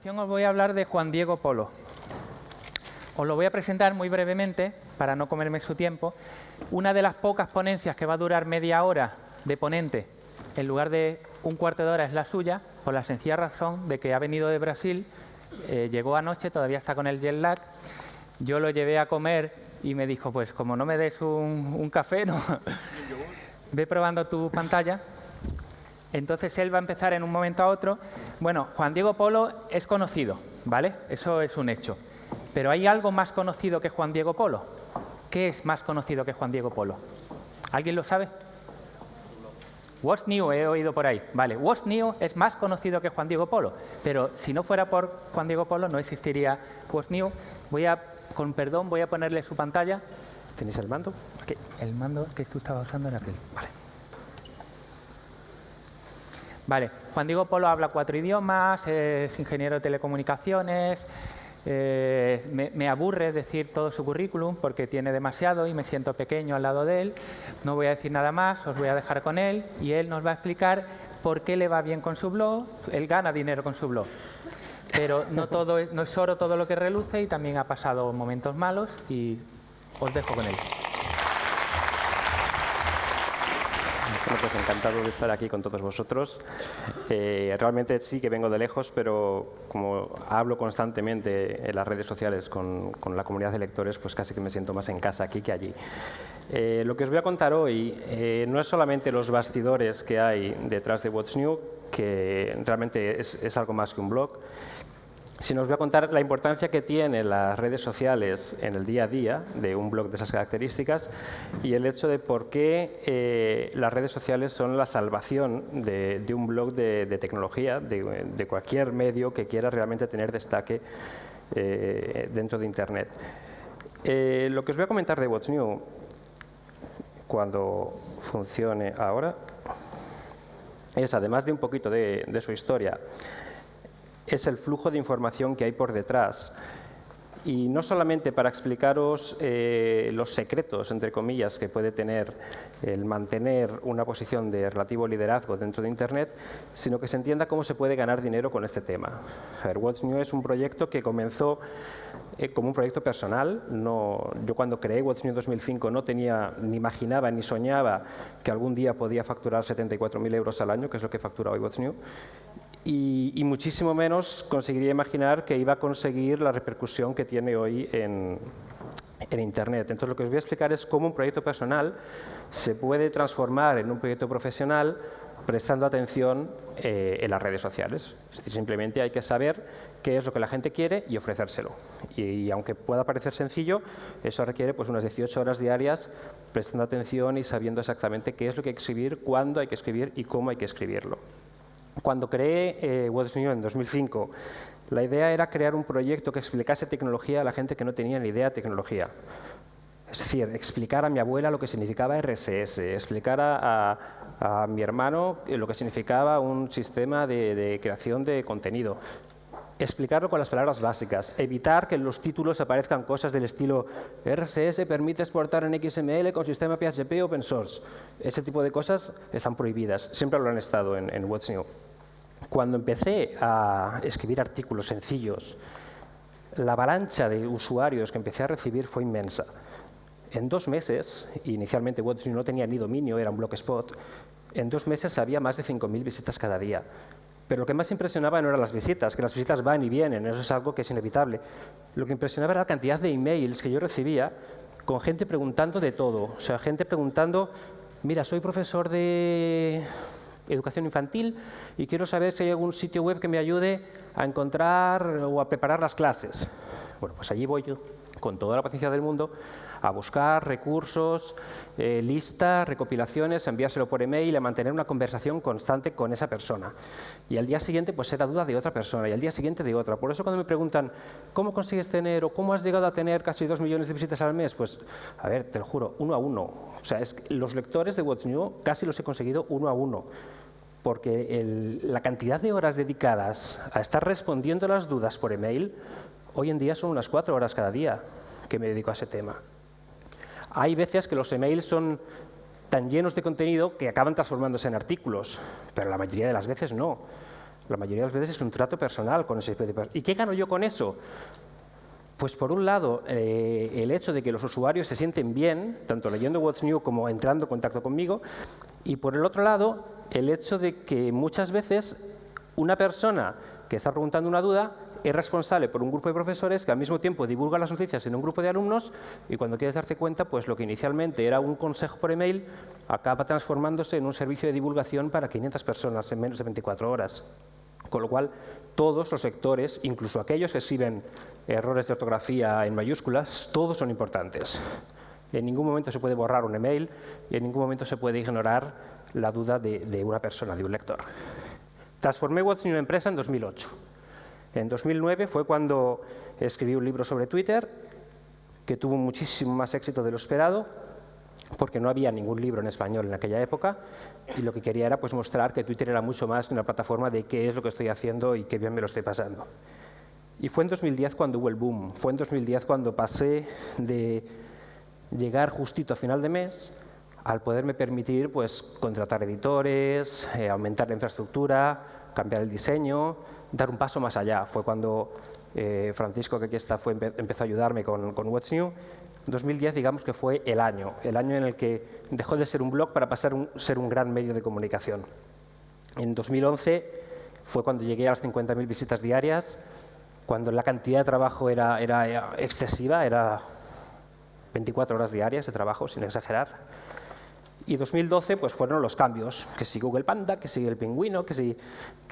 continuación os voy a hablar de Juan Diego Polo. Os lo voy a presentar muy brevemente, para no comerme su tiempo. Una de las pocas ponencias que va a durar media hora de ponente, en lugar de un cuarto de hora, es la suya, por la sencilla razón de que ha venido de Brasil, eh, llegó anoche, todavía está con el jet lag. Yo lo llevé a comer y me dijo, pues como no me des un, un café, no. ve probando tu pantalla entonces él va a empezar en un momento a otro. Bueno, Juan Diego Polo es conocido, ¿vale? Eso es un hecho. Pero hay algo más conocido que Juan Diego Polo. ¿Qué es más conocido que Juan Diego Polo? ¿Alguien lo sabe? What's New, he oído por ahí. Vale, What's New es más conocido que Juan Diego Polo. Pero si no fuera por Juan Diego Polo, no existiría What's New. Voy a, con perdón, voy a ponerle su pantalla. ¿Tenéis el mando? Aquí. El mando que tú estabas usando era aquel. Vale. Vale, Juan Diego Polo habla cuatro idiomas, es ingeniero de telecomunicaciones, eh, me, aburre decir todo su currículum porque tiene demasiado y me siento pequeño al lado de él. No voy a decir nada más, os voy a dejar con él y él nos va a explicar por qué le va bien con su blog. Él gana dinero con su blog. Pero no, todo, no es oro todo lo que reluce y también ha pasado momentos malos y os dejo con él. Pues encantado de estar aquí con todos vosotros. Eh, realmente sí que vengo de lejos, pero como hablo constantemente en las redes sociales con, la comunidad de lectores, pues casi que me siento más en casa aquí que allí. Eh, lo que os voy a contar hoy eh, no es solamente los bastidores que hay detrás de What's New, que realmente es algo más que un blog, si nos voy a contar la importancia que tienen las redes sociales en el día a día de un blog de esas características y el hecho de por qué eh, las redes sociales son la salvación de, un blog de, tecnología, de, cualquier medio que quiera realmente tener destaque eh, dentro de Internet. Eh, lo que os voy a comentar de What's New, cuando funcione ahora, es además de un poquito de su historia, es el flujo de información que hay por detrás. Y no solamente para explicaros eh, los secretos, entre comillas, que puede tener el mantener una posición de relativo liderazgo dentro de Internet, sino que se entienda cómo se puede ganar dinero con este tema. A What's New es un proyecto que comenzó eh, como un proyecto personal. No, yo cuando creé What's New 2005 no tenía, ni imaginaba, ni soñaba que algún día podía facturar 74.000 euros al año, que es lo que factura hoy What's New y, muchísimo menos conseguiría imaginar que iba a conseguir la repercusión que tiene hoy en, Internet. Entonces, lo que os voy a explicar es cómo un proyecto personal se puede transformar en un proyecto profesional prestando atención eh, en las redes sociales. Es decir, simplemente hay que saber qué es lo que la gente quiere y ofrecérselo. Y, aunque pueda parecer sencillo, eso requiere pues, unas 18 horas diarias prestando atención y sabiendo exactamente qué es lo que hay que escribir, cuándo hay que escribir y cómo hay que escribirlo. Cuando creé eh, What's New en 2005, la idea era crear un proyecto que explicase tecnología a la gente que no tenía ni idea de tecnología. Es decir, explicar a mi abuela lo que significaba RSS, explicar a, mi hermano lo que significaba un sistema de creación de contenido, explicarlo con las palabras básicas, evitar que en los títulos aparezcan cosas del estilo RSS permite exportar en XML con sistema PHP open source. Ese tipo de cosas están prohibidas, siempre lo han estado en, en What's New. Cuando empecé a escribir artículos sencillos, la avalancha de usuarios que empecé a recibir fue inmensa. En dos meses, inicialmente What's New no tenía ni dominio, era un blogspot, en dos meses había más de 5.000 visitas cada día. Pero lo que más impresionaba no eran las visitas, que las visitas van y vienen, eso es algo que es inevitable. Lo que impresionaba era la cantidad de emails que yo recibía con gente preguntando de todo. O sea, gente preguntando, mira, soy profesor de educación infantil y quiero saber si hay algún sitio web que me ayude a encontrar o a preparar las clases. Bueno, pues allí voy yo, con toda la paciencia del mundo, a buscar recursos, eh, listas, recopilaciones, enviárselo por email, a mantener una conversación constante con esa persona. Y al día siguiente pues era duda de otra persona y al día siguiente de otra. Por eso cuando me preguntan ¿cómo consigues tener o cómo has llegado a tener casi dos millones de visitas al mes? Pues, a ver, te lo juro, uno a uno. O sea, es que los lectores de What's New casi los he conseguido uno a uno porque la cantidad de horas dedicadas a estar respondiendo las dudas por email, hoy en día son unas cuatro horas cada día que me dedico a ese tema. Hay veces que los emails son tan llenos de contenido que acaban transformándose en artículos, pero la mayoría de las veces no. La mayoría de las veces es un trato personal con ese ¿Y qué gano yo con eso? Pues por un lado, eh, el hecho de que los usuarios se sienten bien, tanto leyendo What's New como entrando en contacto conmigo, y por el otro lado, el hecho de que muchas veces una persona que está preguntando una duda es responsable por un grupo de profesores que al mismo tiempo divulga las noticias en un grupo de alumnos y cuando quieres darte cuenta, pues lo que inicialmente era un consejo por email acaba transformándose en un servicio de divulgación para 500 personas en menos de 24 horas. Con lo cual, todos los sectores, incluso aquellos que escriben errores de ortografía en mayúsculas, todos son importantes. En ningún momento se puede borrar un email y en ningún momento se puede ignorar la duda de, una persona, de un lector. Transformé What's en una empresa en 2008. En 2009 fue cuando escribí un libro sobre Twitter, que tuvo muchísimo más éxito de lo esperado, porque no había ningún libro en español en aquella época y lo que quería era pues, mostrar que Twitter era mucho más que una plataforma de qué es lo que estoy haciendo y qué bien me lo estoy pasando. Y fue en 2010 cuando hubo el boom, fue en 2010 cuando pasé de llegar justito a final de mes al poderme permitir pues, contratar editores, eh, aumentar la infraestructura, cambiar el diseño, dar un paso más allá. Fue cuando eh, Francisco, que aquí está, empezó a ayudarme con, con What's New 2010 digamos que fue el año, el año en el que dejó de ser un blog para pasar a ser un gran medio de comunicación. En 2011 fue cuando llegué a las 50.000 visitas diarias, cuando la cantidad de trabajo era, excesiva, era 24 horas diarias de trabajo, sin exagerar. Y 2012 pues, fueron los cambios, que si Google Panda, que si el pingüino, que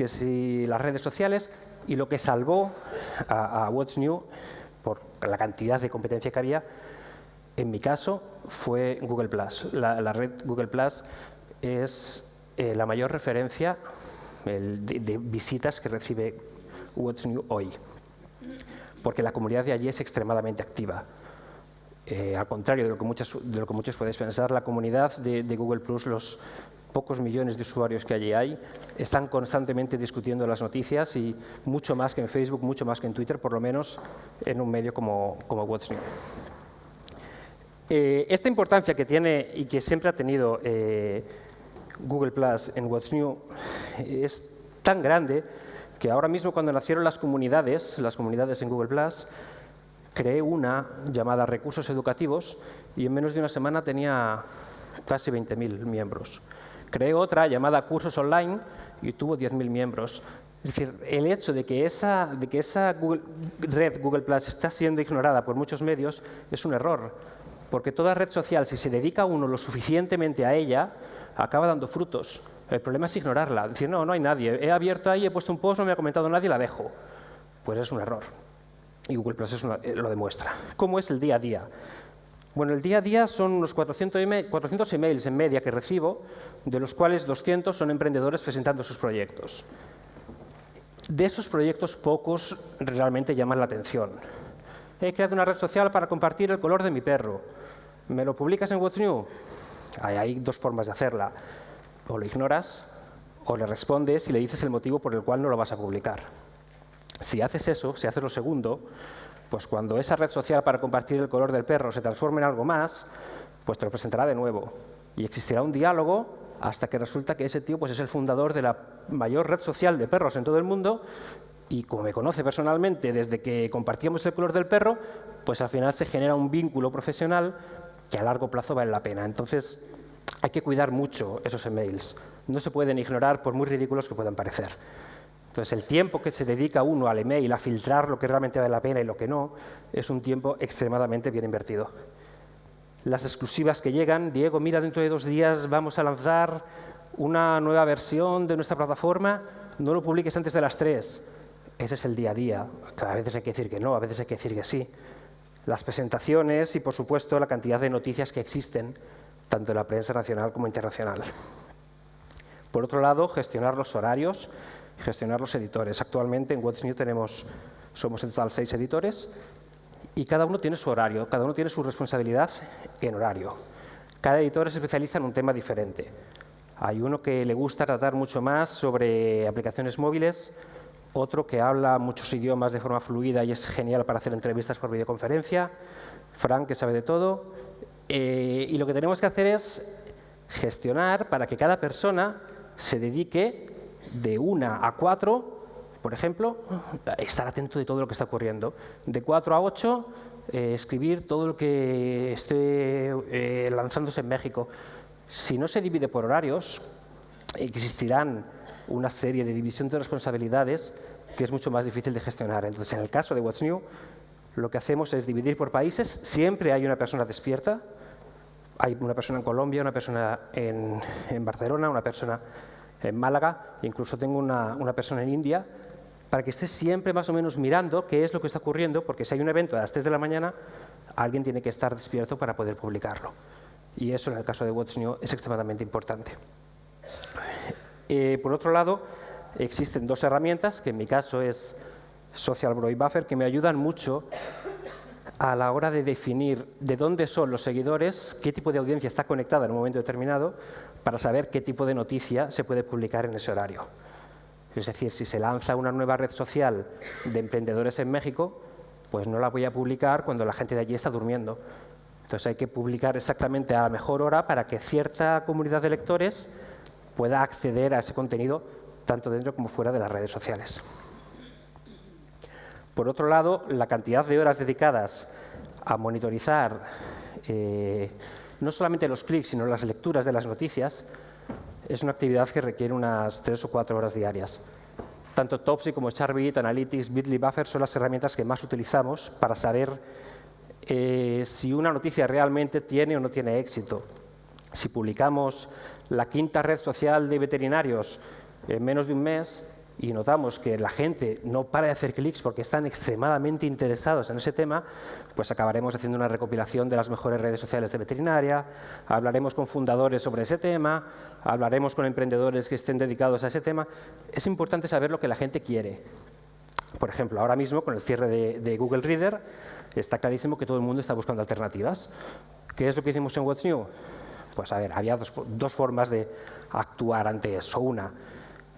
si, las redes sociales, y lo que salvó a, a What's New, por la cantidad de competencia que había, en mi caso fue Google+. La, red Google Plus es eh, la mayor referencia de, visitas que recibe What's New hoy, porque la comunidad de allí es extremadamente activa. Eh, al contrario de lo, que muchos, de lo que muchos podéis pensar, la comunidad de, Google Plus, los pocos millones de usuarios que allí hay, están constantemente discutiendo las noticias y mucho más que en Facebook, mucho más que en Twitter, por lo menos en un medio como, como What's New. Eh, esta importancia que tiene y que siempre ha tenido eh, Google Plus en What's New es tan grande que ahora mismo cuando nacieron las comunidades, las comunidades en Google Plus, creé una llamada Recursos Educativos y en menos de una semana tenía casi 20.000 miembros. Creé otra llamada Cursos Online y tuvo 10.000 miembros. Es decir, el hecho de que esa, esa red Google Plus está siendo ignorada por muchos medios es un error porque toda red social, si se dedica uno lo suficientemente a ella, acaba dando frutos. El problema es ignorarla, decir, no, no hay nadie, he abierto ahí, he puesto un post, no me ha comentado nadie, la dejo. Pues es un error. Y Google Plus eh, lo demuestra. ¿Cómo es el día a día? Bueno, el día a día son unos 400, emails en media que recibo, de los cuales 200 son emprendedores presentando sus proyectos. De esos proyectos, pocos realmente llaman la atención he creado una red social para compartir el color de mi perro. ¿Me lo publicas en What's New? Hay, dos formas de hacerla. O lo ignoras, o le respondes y le dices el motivo por el cual no lo vas a publicar. Si haces eso, si haces lo segundo, pues cuando esa red social para compartir el color del perro se transforme en algo más, pues te lo presentará de nuevo. Y existirá un diálogo hasta que resulta que ese tío pues, es el fundador de la mayor red social de perros en todo el mundo y como me conoce personalmente desde que compartíamos el color del perro, pues al final se genera un vínculo profesional que a largo plazo vale la pena. Entonces, hay que cuidar mucho esos emails. No se pueden ignorar por muy ridículos que puedan parecer. Entonces, el tiempo que se dedica uno al email a filtrar lo que realmente vale la pena y lo que no, es un tiempo extremadamente bien invertido. Las exclusivas que llegan, Diego, mira, dentro de dos días vamos a lanzar una nueva versión de nuestra plataforma, no lo publiques antes de las tres ese es el día a día. A veces hay que decir que no, a veces hay que decir que sí. Las presentaciones y, por supuesto, la cantidad de noticias que existen, tanto en la prensa nacional como internacional. Por otro lado, gestionar los horarios, gestionar los editores. Actualmente en What's New tenemos, somos en total seis editores y cada uno tiene su horario, cada uno tiene su responsabilidad en horario. Cada editor es especialista en un tema diferente. Hay uno que le gusta tratar mucho más sobre aplicaciones móviles, otro que habla muchos idiomas de forma fluida y es genial para hacer entrevistas por videoconferencia, Frank, que sabe de todo, eh, y lo que tenemos que hacer es gestionar para que cada persona se dedique de 1 a 4, por ejemplo, estar atento de todo lo que está ocurriendo. De 4 a 8, eh, escribir todo lo que esté eh, lanzándose en México. Si no se divide por horarios, existirán una serie de división de responsabilidades que es mucho más difícil de gestionar. Entonces, en el caso de What's New, lo que hacemos es dividir por países. Siempre hay una persona despierta. Hay una persona en Colombia, una persona en, Barcelona, una persona en Málaga, incluso tengo una, persona en India, para que esté siempre más o menos mirando qué es lo que está ocurriendo, porque si hay un evento a las 3 de la mañana, alguien tiene que estar despierto para poder publicarlo. Y eso en el caso de What's New es extremadamente importante. Eh, por otro lado, existen dos herramientas, que en mi caso es Social Broy Buffer, que me ayudan mucho a la hora de definir de dónde son los seguidores, qué tipo de audiencia está conectada en un momento determinado, para saber qué tipo de noticia se puede publicar en ese horario. Es decir, si se lanza una nueva red social de emprendedores en México, pues no la voy a publicar cuando la gente de allí está durmiendo. Entonces hay que publicar exactamente a la mejor hora para que cierta comunidad de lectores pueda acceder a ese contenido tanto dentro como fuera de las redes sociales. Por otro lado, la cantidad de horas dedicadas a monitorizar eh, no solamente los clics, sino las lecturas de las noticias, es una actividad que requiere unas tres o cuatro horas diarias. Tanto Topsy como Charbit, Analytics, Bitly Buffer son las herramientas que más utilizamos para saber eh, si una noticia realmente tiene o no tiene éxito. Si publicamos la quinta red social de veterinarios en menos de un mes y notamos que la gente no para de hacer clics porque están extremadamente interesados en ese tema, pues acabaremos haciendo una recopilación de las mejores redes sociales de veterinaria, hablaremos con fundadores sobre ese tema, hablaremos con emprendedores que estén dedicados a ese tema. Es importante saber lo que la gente quiere. Por ejemplo, ahora mismo con el cierre de, de Google Reader está clarísimo que todo el mundo está buscando alternativas. ¿Qué es lo que hicimos en What's New? Pues a ver, había dos, dos formas de actuar ante eso. Una,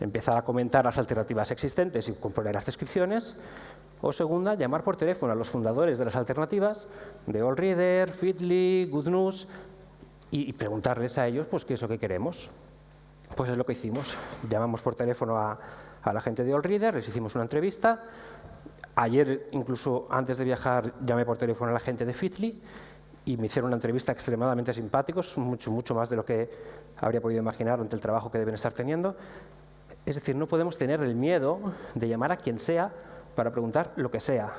empezar a comentar las alternativas existentes y componer las descripciones, o segunda, llamar por teléfono a los fundadores de las alternativas, de AllReader, Feedly, Good News, y, preguntarles a ellos pues, qué es lo que queremos. Pues es lo que hicimos. Llamamos por teléfono a, la gente de AllReader, les hicimos una entrevista. Ayer, incluso antes de viajar, llamé por teléfono a la gente de Feedly y me hicieron una entrevista extremadamente simpáticos, mucho, mucho más de lo que habría podido imaginar ante el trabajo que deben estar teniendo. Es decir, no podemos tener el miedo de llamar a quien sea para preguntar lo que sea.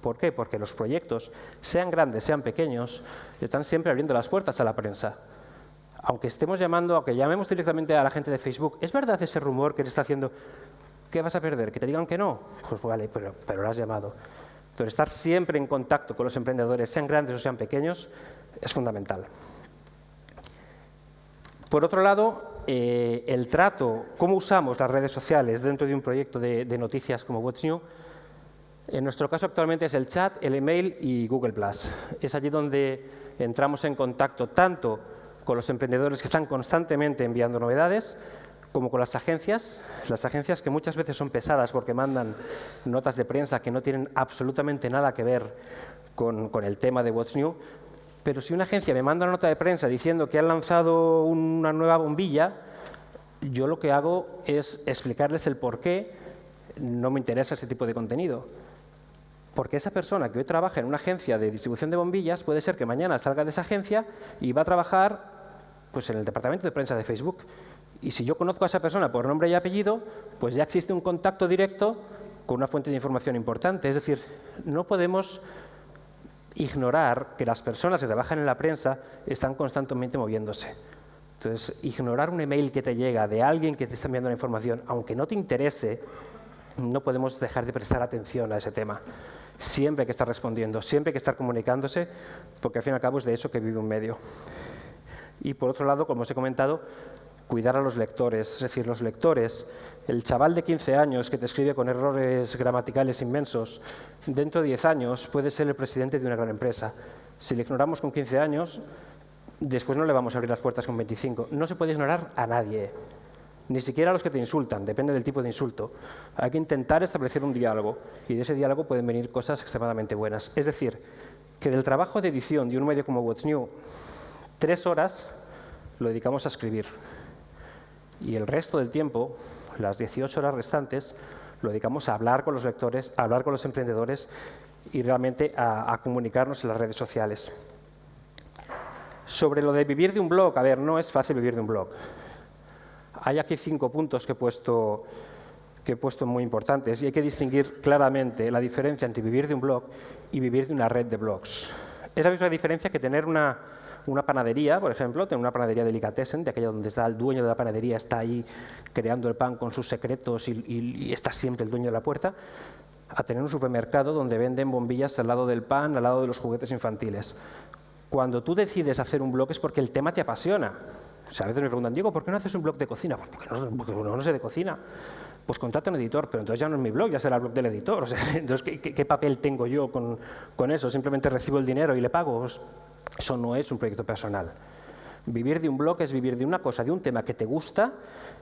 ¿Por qué? Porque los proyectos, sean grandes, sean pequeños, están siempre abriendo las puertas a la prensa. Aunque estemos llamando, aunque llamemos directamente a la gente de Facebook, ¿es verdad ese rumor que le está haciendo? ¿Qué vas a perder? ¿Que te digan que no? Pues vale, pero, pero lo has llamado. Entonces, estar siempre en contacto con los emprendedores, sean grandes o sean pequeños, es fundamental. Por otro lado, eh, el trato, cómo usamos las redes sociales dentro de un proyecto de, noticias como What's New, en nuestro caso actualmente es el chat, el email y Google+. Es allí donde entramos en contacto tanto con los emprendedores que están constantemente enviando novedades, como con las agencias, las agencias que muchas veces son pesadas porque mandan notas de prensa que no tienen absolutamente nada que ver con, con el tema de What's New, pero si una agencia me manda una nota de prensa diciendo que han lanzado una nueva bombilla, yo lo que hago es explicarles el por qué no me interesa ese tipo de contenido. Porque esa persona que hoy trabaja en una agencia de distribución de bombillas puede ser que mañana salga de esa agencia y va a trabajar pues, en el departamento de prensa de Facebook. Y si yo conozco a esa persona por nombre y apellido, pues ya existe un contacto directo con una fuente de información importante. Es decir, no podemos ignorar que las personas que trabajan en la prensa están constantemente moviéndose. Entonces, ignorar un email que te llega de alguien que te está enviando la información, aunque no te interese, no podemos dejar de prestar atención a ese tema. Siempre hay que estar respondiendo, siempre hay que estar comunicándose, porque al fin y al cabo es de eso que vive un medio. Y por otro lado, como os he comentado, cuidar a los lectores, es decir, los lectores el chaval de 15 años que te escribe con errores gramaticales inmensos, dentro de 10 años puede ser el presidente de una gran empresa. Si le ignoramos con 15 años, después no le vamos a abrir las puertas con 25. No se puede ignorar a nadie, ni siquiera a los que te insultan, depende del tipo de insulto. Hay que intentar establecer un diálogo y de ese diálogo pueden venir cosas extremadamente buenas. Es decir, que del trabajo de edición de un medio como What's New, tres horas lo dedicamos a escribir y el resto del tiempo Las 18 horas restantes lo dedicamos a hablar con los lectores, a hablar con los emprendedores y realmente a, comunicarnos en las redes sociales. Sobre lo de vivir de un blog, a ver, no es fácil vivir de un blog. Hay aquí cinco puntos que he puesto, que he puesto muy importantes y hay que distinguir claramente la diferencia entre vivir de un blog y vivir de una red de blogs. Es la misma diferencia que tener una, una panadería, por ejemplo, tener una panadería delicatessen, de aquella donde está el dueño de la panadería, está ahí creando el pan con sus secretos y, está siempre el dueño de la puerta, a tener un supermercado donde venden bombillas al lado del pan, al lado de los juguetes infantiles. Cuando tú decides hacer un blog es porque el tema te apasiona. O sea, a veces me preguntan, Diego, ¿por qué no haces un blog de cocina? Pues porque porque no sé de cocina. Pues contrata un editor, pero entonces ya no es mi blog, ya será el blog del editor. O sea, entonces, ¿qué, qué, qué papel tengo yo con, con, eso? ¿Simplemente recibo el dinero y le pago? Pues eso no es un proyecto personal. Vivir de un blog es vivir de una cosa, de un tema que te gusta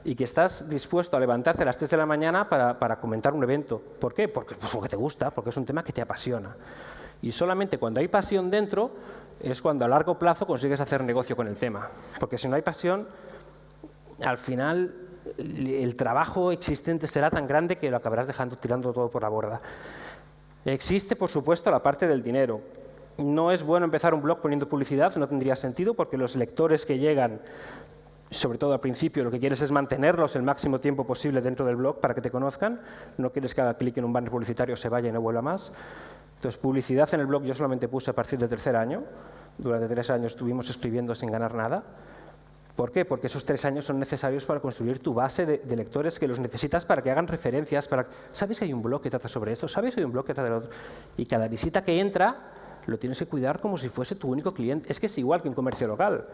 y que estás dispuesto a levantarte a las 3 de la mañana para, para comentar un evento. ¿Por qué? Porque, pues porque te gusta, porque es un tema que te apasiona. Y solamente cuando hay pasión dentro es cuando a largo plazo consigues hacer negocio con el tema. Porque si no hay pasión, al final el trabajo existente será tan grande que lo acabarás dejando tirando todo por la borda. Existe, por supuesto, la parte del dinero. No es bueno empezar un blog poniendo publicidad, no tendría sentido, porque los lectores que llegan, sobre todo al principio, lo que quieres es mantenerlos el máximo tiempo posible dentro del blog para que te conozcan. No quieres que haga clic en un banner publicitario, se vaya y no vuelva más. Entonces, publicidad en el blog yo solamente puse a partir del tercer año. Durante tres años estuvimos escribiendo sin ganar nada. ¿Por qué? Porque esos tres años son necesarios para construir tu base de, de, lectores que los necesitas para que hagan referencias. Para... ¿Sabes que hay un blog que trata sobre esto? ¿Sabes que hay un blog que trata de lo otro? Y cada visita que entra lo tienes que cuidar como si fuese tu único cliente. Es que es igual que un comercio local.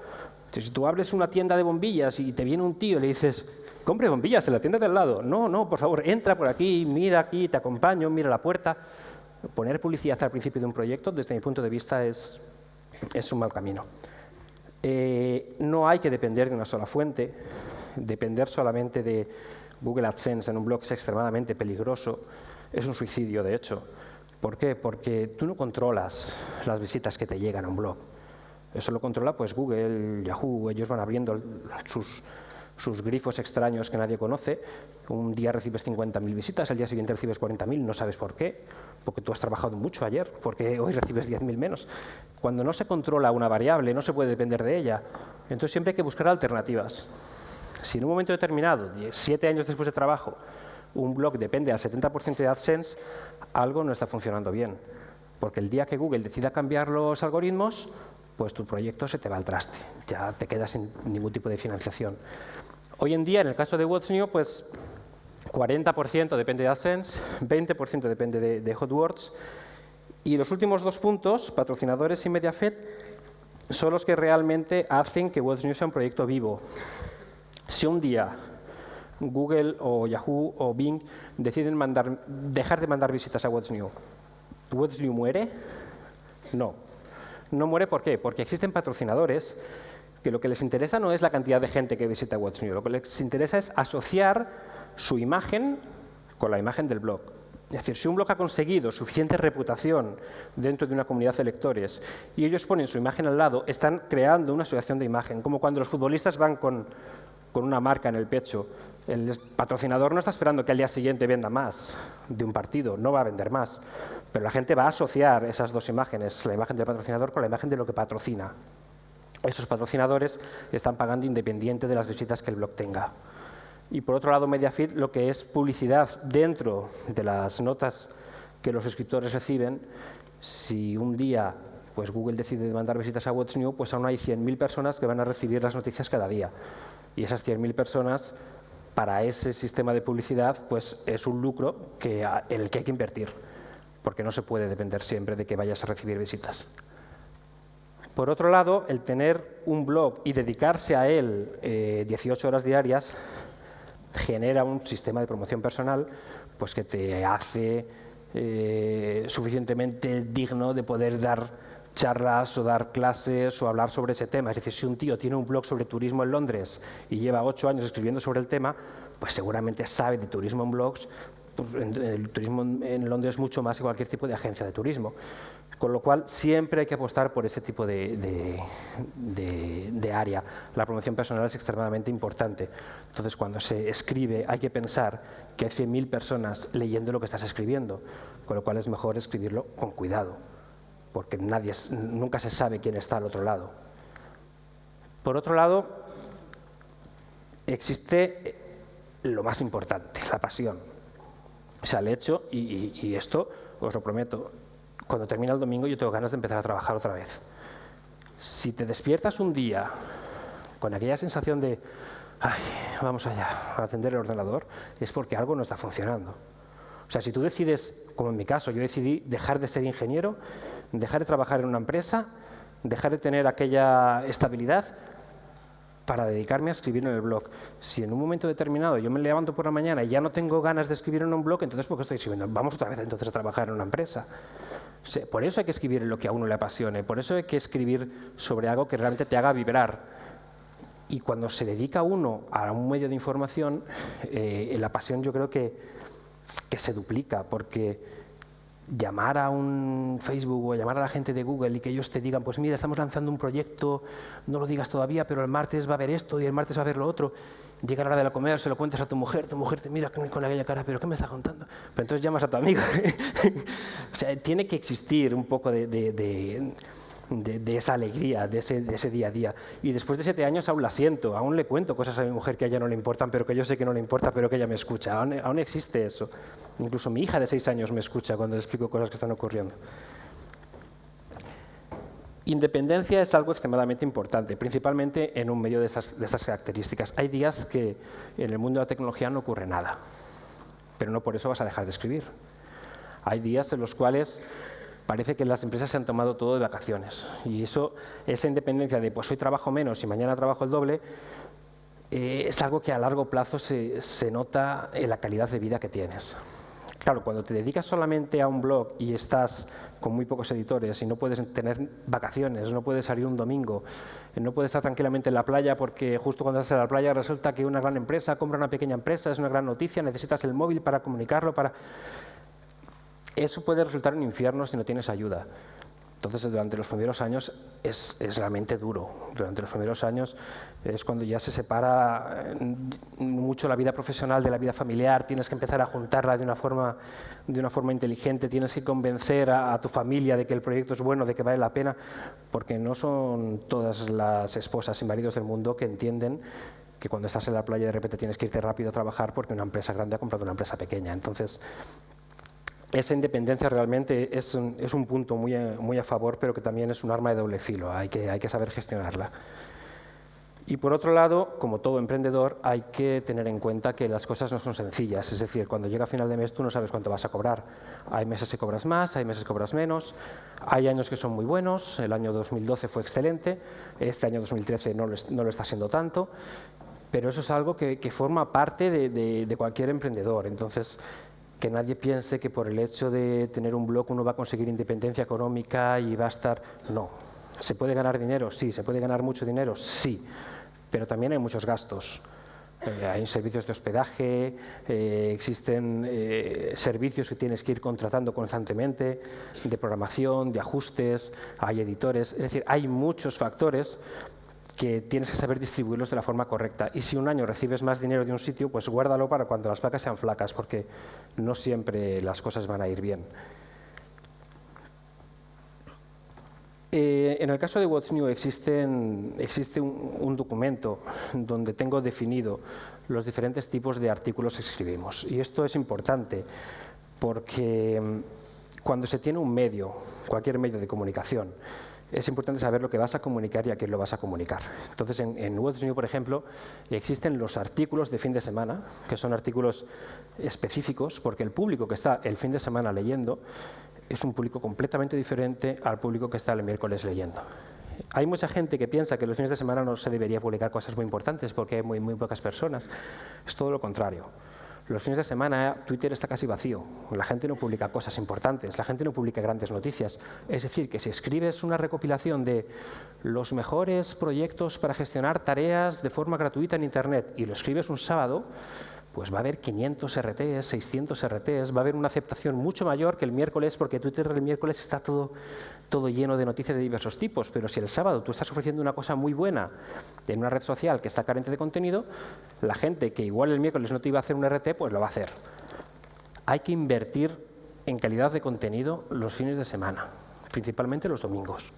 Si tú abres una tienda de bombillas y te viene un tío y le dices, compre bombillas en la tienda del lado. No, no, por favor, entra por aquí, mira aquí, te acompaño, mira la puerta poner publicidad al principio de un proyecto, desde mi punto de vista, es, es un mal camino. Eh, no hay que depender de una sola fuente, depender solamente de Google AdSense en un blog es extremadamente peligroso, es un suicidio de hecho. ¿Por qué? Porque tú no controlas las visitas que te llegan a un blog. Eso lo controla pues Google, Yahoo, ellos van abriendo sus, sus grifos extraños que nadie conoce. Un día recibes 50.000 visitas, al día siguiente recibes 40.000, no sabes por qué, porque tú has trabajado mucho ayer, porque hoy recibes 10.000 menos. Cuando no se controla una variable, no se puede depender de ella. Entonces siempre hay que buscar alternativas. Si en un momento determinado, siete años después de trabajo, un blog depende al 70% de AdSense, algo no está funcionando bien. Porque el día que Google decida cambiar los algoritmos, pues tu proyecto se te va al traste, ya te quedas sin ningún tipo de financiación. Hoy en día, en el caso de What's New, pues 40% depende de AdSense, 20% depende de, HotWords, y los últimos dos puntos, patrocinadores y MediaFed, son los que realmente hacen que What's New sea un proyecto vivo. Si un día Google o Yahoo o Bing deciden dejar de mandar visitas a What's New, ¿What's New muere? No. No muere ¿por qué? Porque existen patrocinadores que lo que les interesa no es la cantidad de gente que visita What's New, lo que les interesa es asociar su imagen con la imagen del blog. Es decir, si un blog ha conseguido suficiente reputación dentro de una comunidad de lectores y ellos ponen su imagen al lado, están creando una asociación de imagen, como cuando los futbolistas van con, con una marca en el pecho. El patrocinador no está esperando que al día siguiente venda más de un partido, no va a vender más, pero la gente va a asociar esas dos imágenes, la imagen del patrocinador con la imagen de lo que patrocina esos patrocinadores están pagando independiente de las visitas que el blog tenga. Y por otro lado, MediaFeed, lo que es publicidad dentro de las notas que los escritores reciben, si un día pues Google decide mandar visitas a What's New, pues aún hay 100.000 personas que van a recibir las noticias cada día. Y esas 100.000 personas, para ese sistema de publicidad, pues es un lucro en el que hay que invertir, porque no se puede depender siempre de que vayas a recibir visitas. Por otro lado, el tener un blog y dedicarse a él eh, 18 horas diarias genera un sistema de promoción personal pues que te hace eh, suficientemente digno de poder dar charlas o dar clases o hablar sobre ese tema. Es decir, si un tío tiene un blog sobre turismo en Londres y lleva ocho años escribiendo sobre el tema, pues seguramente sabe de turismo en blogs pues, el turismo en Londres es mucho más que cualquier tipo de agencia de turismo. Con lo cual, siempre hay que apostar por ese tipo de, área. La promoción personal es extremadamente importante. Entonces, cuando se escribe, hay que pensar que hay 100.000 personas leyendo lo que estás escribiendo, con lo cual es mejor escribirlo con cuidado, porque nadie, nunca se sabe quién está al otro lado. Por otro lado, existe lo más importante, la pasión. O sea, el hecho, y esto os lo prometo, cuando termina el domingo yo tengo ganas de empezar a trabajar otra vez. Si te despiertas un día con aquella sensación de, ay, vamos allá, a atender el ordenador, es porque algo no está funcionando. O sea, si tú decides, como en mi caso, yo decidí dejar de ser ingeniero, dejar de trabajar en una empresa, dejar de tener aquella estabilidad para dedicarme a escribir en el blog. Si en un momento determinado yo me levanto por la mañana y ya no tengo ganas de escribir en un blog, entonces ¿por qué estoy escribiendo? Vamos otra vez entonces a trabajar en una empresa. Por eso hay que escribir lo que a uno le apasione, por eso hay que escribir sobre algo que realmente te haga vibrar. Y cuando se dedica uno a un medio de información, eh, la pasión yo creo que, que se duplica, porque llamar a un Facebook o llamar a la gente de Google y que ellos te digan, pues mira, estamos lanzando un proyecto, no lo digas todavía, pero el martes va a haber esto y el martes va a haber lo otro, llega la hora de la comer, se lo cuentas a tu mujer, tu mujer te mira con aquella cara, pero ¿qué me está contando? Pero entonces llamas a tu amigo. o sea, tiene que existir un poco de, de, esa alegría, de ese, de ese, día a día. Y después de siete años aún la siento, aún le cuento cosas a mi mujer que a ella no le importan, pero que yo sé que no le importa, pero que ella me escucha. Aún, aún existe eso. Incluso mi hija de seis años me escucha cuando le explico cosas que están ocurriendo. Independencia es algo extremadamente importante, principalmente en un medio de estas, características. Hay días que en el mundo de la tecnología no ocurre nada, pero no por eso vas a dejar de escribir. Hay días en los cuales parece que las empresas se han tomado todo de vacaciones y eso, esa independencia de pues hoy trabajo menos y mañana trabajo el doble, eh, es algo que a largo plazo se nota en la calidad de vida que tienes. Claro, cuando te dedicas solamente a un blog y estás con muy pocos editores y no puedes tener vacaciones, no puedes salir un domingo, no puedes estar tranquilamente en la playa porque justo cuando estás en la playa resulta que una gran empresa compra una pequeña empresa, es una gran noticia, necesitas el móvil para comunicarlo, para... Eso puede resultar un infierno si no tienes ayuda. Entonces, durante los primeros años es, realmente duro. Durante los primeros años es cuando ya se separa eh, mucho la vida profesional de la vida familiar, tienes que empezar a juntarla de una forma, de una forma inteligente, tienes que convencer a, a tu familia de que el proyecto es bueno, de que vale la pena, porque no son todas las esposas y maridos del mundo que entienden que cuando estás en la playa de repente tienes que irte rápido a trabajar porque una empresa grande ha comprado una empresa pequeña. Entonces, esa independencia realmente es un, es un punto muy a, muy a, favor, pero que también es un arma de doble filo, hay que, hay que saber gestionarla. Y por otro lado, como todo emprendedor, hay que tener en cuenta que las cosas no son sencillas, es decir, cuando llega final de mes tú no sabes cuánto vas a cobrar. Hay meses que cobras más, hay meses que cobras menos, hay años que son muy buenos, el año 2012 fue excelente, este año 2013 no lo, no lo está siendo tanto, pero eso es algo que, que forma parte de, de cualquier emprendedor. Entonces, que nadie piense que por el hecho de tener un blog uno va a conseguir independencia económica y va a estar... No. ¿Se puede ganar dinero? Sí. ¿Se puede ganar mucho dinero? Sí. Pero también hay muchos gastos. Eh, hay servicios de hospedaje, eh, existen eh, servicios que tienes que ir contratando constantemente, de programación, de ajustes, hay editores, es decir, hay muchos factores que tienes que saber distribuirlos de la forma correcta. Y si un año recibes más dinero de un sitio, pues guárdalo para cuando las vacas sean flacas, porque no siempre las cosas van a ir bien. Eh, en el caso de What's New existe un, documento donde tengo definido los diferentes tipos de artículos que escribimos. Y esto es importante porque mm, cuando se tiene un medio, cualquier medio de comunicación, es importante saber lo que vas a comunicar y a quién lo vas a comunicar. Entonces, en, What's New, por ejemplo, existen los artículos de fin de semana, que son artículos específicos, porque el público que está el fin de semana leyendo es un público completamente diferente al público que está el miércoles leyendo. Hay mucha gente que piensa que los fines de semana no se debería publicar cosas muy importantes porque hay muy, muy pocas personas. Es todo lo contrario. Los fines de semana Twitter está casi vacío, la gente no publica cosas importantes, la gente no publica grandes noticias. Es decir, que si escribes una recopilación de los mejores proyectos para gestionar tareas de forma gratuita en Internet y lo escribes un sábado, pues va a haber 500 RTs, 600 RTs, va a haber una aceptación mucho mayor que el miércoles, porque Twitter el miércoles está todo, todo lleno de noticias de diversos tipos, pero si el sábado tú estás ofreciendo una cosa muy buena en una red social que está carente de contenido, la gente que igual el miércoles no te iba a hacer un RT, pues lo va a hacer. Hay que invertir en calidad de contenido los fines de semana, principalmente los domingos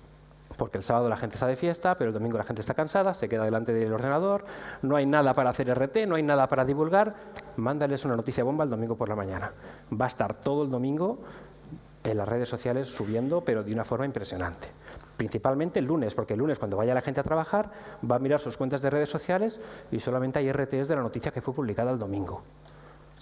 porque el sábado la gente está de fiesta, pero el domingo la gente está cansada, se queda delante del ordenador, no hay nada para hacer RT, no hay nada para divulgar, mándales una noticia bomba el domingo por la mañana. Va a estar todo el domingo en las redes sociales subiendo, pero de una forma impresionante. Principalmente el lunes, porque el lunes cuando vaya la gente a trabajar va a mirar sus cuentas de redes sociales y solamente hay RTs de la noticia que fue publicada el domingo.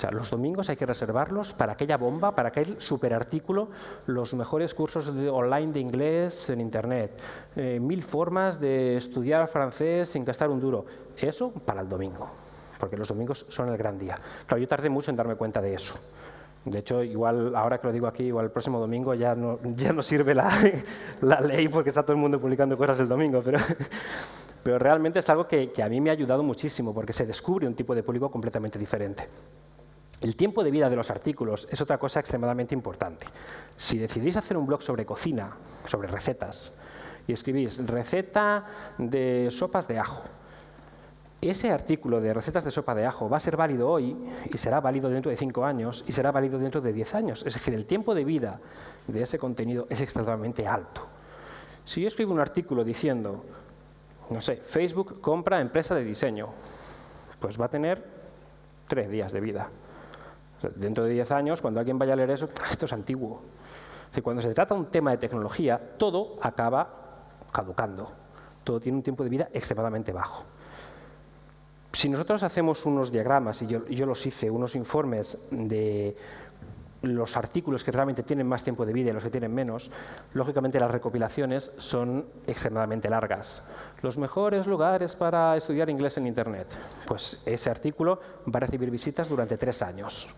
O sea, los domingos hay que reservarlos para aquella bomba, para aquel superartículo, los mejores cursos online de inglés en Internet, eh, mil formas de estudiar francés sin gastar un duro. Eso para el domingo, porque los domingos son el gran día. Claro, yo tardé mucho en darme cuenta de eso. De hecho, igual ahora que lo digo aquí, igual el próximo domingo ya no, ya no sirve la, la ley porque está todo el mundo publicando cosas el domingo, pero, pero realmente es algo que, que a mí me ha ayudado muchísimo porque se descubre un tipo de público completamente diferente. El tiempo de vida de los artículos es otra cosa extremadamente importante. Si decidís hacer un blog sobre cocina, sobre recetas, y escribís receta de sopas de ajo, ese artículo de recetas de sopa de ajo va a ser válido hoy y será válido dentro de cinco años y será válido dentro de diez años. Es decir, el tiempo de vida de ese contenido es extremadamente alto. Si yo escribo un artículo diciendo, no sé, Facebook compra empresa de diseño, pues va a tener tres días de vida dentro de 10 años, cuando alguien vaya a leer eso, esto es antiguo. cuando se trata de un tema de tecnología, todo acaba caducando. Todo tiene un tiempo de vida extremadamente bajo. Si nosotros hacemos unos diagramas, y yo, yo los hice, unos informes de los artículos que realmente tienen más tiempo de vida y los que tienen menos, lógicamente las recopilaciones son extremadamente largas. Los mejores lugares para estudiar inglés en Internet. Pues ese artículo va a recibir visitas durante tres años.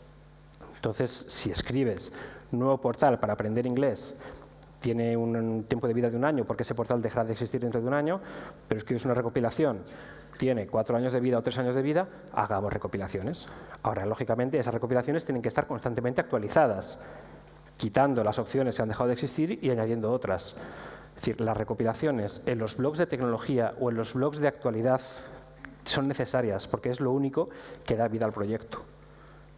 Entonces, si escribes nuevo portal para aprender inglés, tiene un tiempo de vida de un año porque ese portal dejará de existir dentro de un año, pero escribes una recopilación, tiene cuatro años de vida o tres años de vida, hagamos recopilaciones. Ahora, lógicamente, esas recopilaciones tienen que estar constantemente actualizadas, quitando las opciones que han dejado de existir y añadiendo otras. Es decir, las recopilaciones en los blogs de tecnología o en los blogs de actualidad son necesarias porque es lo único que da vida al proyecto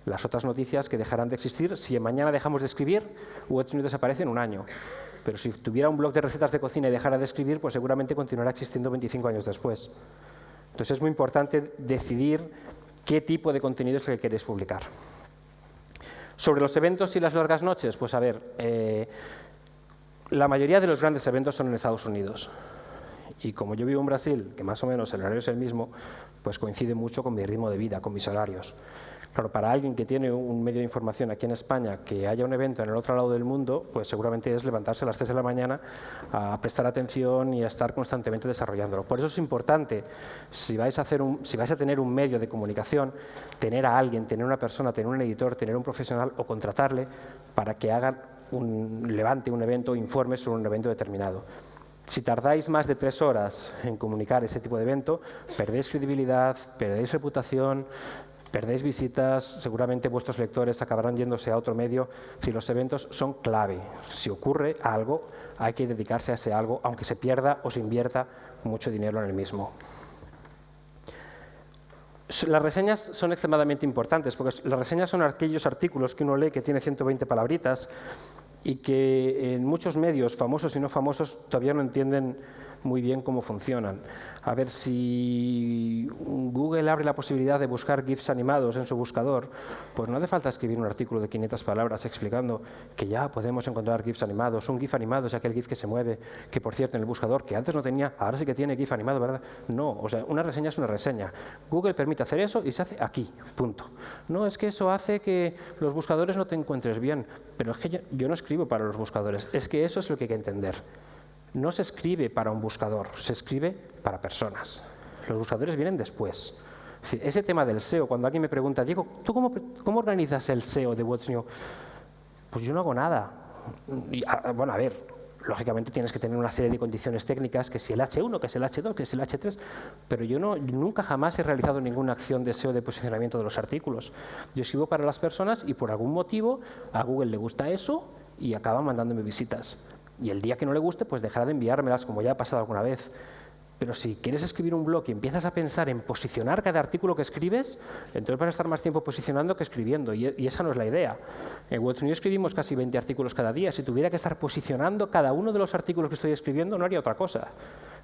las otras noticias que dejarán de existir si mañana dejamos de escribir, Watch News desaparece en un año. Pero si tuviera un blog de recetas de cocina y dejara de escribir, pues seguramente continuará existiendo 25 años después. Entonces es muy importante decidir qué tipo de contenido es el que queréis publicar. Sobre los eventos y las largas noches, pues a ver, eh, la mayoría de los grandes eventos son en Estados Unidos. Y como yo vivo en Brasil, que más o menos el horario es el mismo, pues coincide mucho con mi ritmo de vida, con mis horarios. Claro, para alguien que tiene un medio de información aquí en España, que haya un evento en el otro lado del mundo, pues seguramente es levantarse a las 3 de la mañana a prestar atención y a estar constantemente desarrollándolo. Por eso es importante, si vais a, hacer un, tener un medio de comunicación, tener a alguien, tener una persona, tener un editor, tener un profesional o contratarle para que haga un, levante un evento o informe sobre un evento determinado. Si tardáis más de tres horas en comunicar ese tipo de evento, perdéis credibilidad, perdéis reputación, perdéis visitas, seguramente vuestros lectores acabarán yéndose a otro medio. Si los eventos son clave, si ocurre algo, hay que dedicarse a ese algo, aunque se pierda o se invierta mucho dinero en el mismo. Las reseñas son extremadamente importantes, porque las reseñas son aquellos artículos que uno lee que tiene 120 palabritas y que en muchos medios, famosos y no famosos, todavía no entienden muy bien cómo funcionan. A ver, si Google abre la posibilidad de buscar GIFs animados en su buscador, pues no hace falta escribir un artículo de 500 palabras explicando que ya podemos encontrar GIFs animados. Un GIF animado es aquel GIF que se mueve, que por cierto en el buscador, que antes no tenía, ahora sí que tiene GIF animado, ¿verdad? No, o sea, una reseña es una reseña. Google permite hacer eso y se hace aquí, punto. No es que eso hace que los buscadores no te encuentres bien, pero es que yo, yo no escribo para los buscadores, es que eso es lo que hay que entender no se escribe para un buscador, se escribe para personas. Los buscadores vienen después. ese tema del SEO, cuando alguien me pregunta, Diego, ¿tú cómo, organizas el SEO de What's? Pues yo no hago nada. Ah, bueno, a ver, lógicamente tienes que tener una serie de condiciones técnicas, que si el H1, que es el H2, que es el H3, pero yo no, nunca jamás he realizado ninguna acción de SEO de posicionamiento de los artículos. Yo escribo para las personas y por algún motivo a Google le gusta eso y acaba mandándome visitas. Y el día que no le guste, pues dejará de enviármelas, como ya ha pasado alguna vez. Pero si quieres escribir un blog y empiezas a pensar en posicionar cada artículo que escribes, entonces vas a estar más tiempo posicionando que escribiendo, y, esa no es la idea. En What's New escribimos casi 20 artículos cada día. Si tuviera que estar posicionando cada uno de los artículos que estoy escribiendo, no haría otra cosa.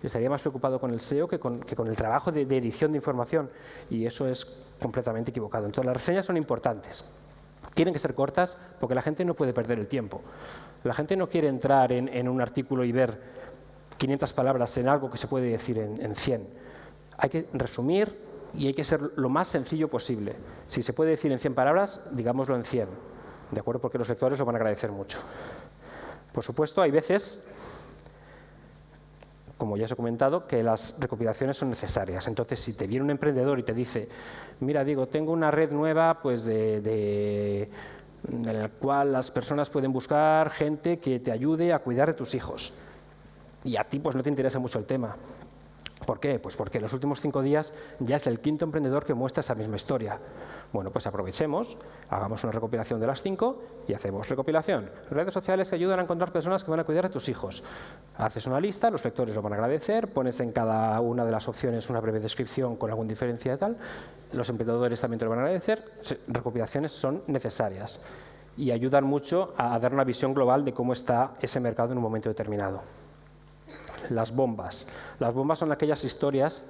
Estaría más preocupado con el SEO que con, el trabajo de, de edición de información, y eso es completamente equivocado. Entonces, las reseñas son importantes. Tienen que ser cortas porque la gente no puede perder el tiempo. La gente no quiere entrar en, un artículo y ver 500 palabras en algo que se puede decir en, en 100. Hay que resumir y hay que ser lo más sencillo posible. Si se puede decir en 100 palabras, digámoslo en 100, ¿de acuerdo? Porque los lectores lo van a agradecer mucho. Por supuesto, hay veces como ya os he comentado, que las recopilaciones son necesarias. Entonces, si te viene un emprendedor y te dice, mira, digo, tengo una red nueva pues de, en la cual las personas pueden buscar gente que te ayude a cuidar de tus hijos. Y a ti pues no te interesa mucho el tema. ¿Por qué? Pues porque en los últimos cinco días ya es el quinto emprendedor que muestra esa misma historia. Bueno, pues aprovechemos, hagamos una recopilación de las cinco y hacemos recopilación. Redes sociales que ayudan a encontrar personas que van a cuidar de tus hijos. Haces una lista, los lectores lo van a agradecer, pones en cada una de las opciones una breve descripción con algún diferencia y tal. Los emprendedores también te lo van a agradecer. Recopilaciones son necesarias y ayudan mucho a dar una visión global de cómo está ese mercado en un momento determinado. Las bombas. Las bombas son aquellas historias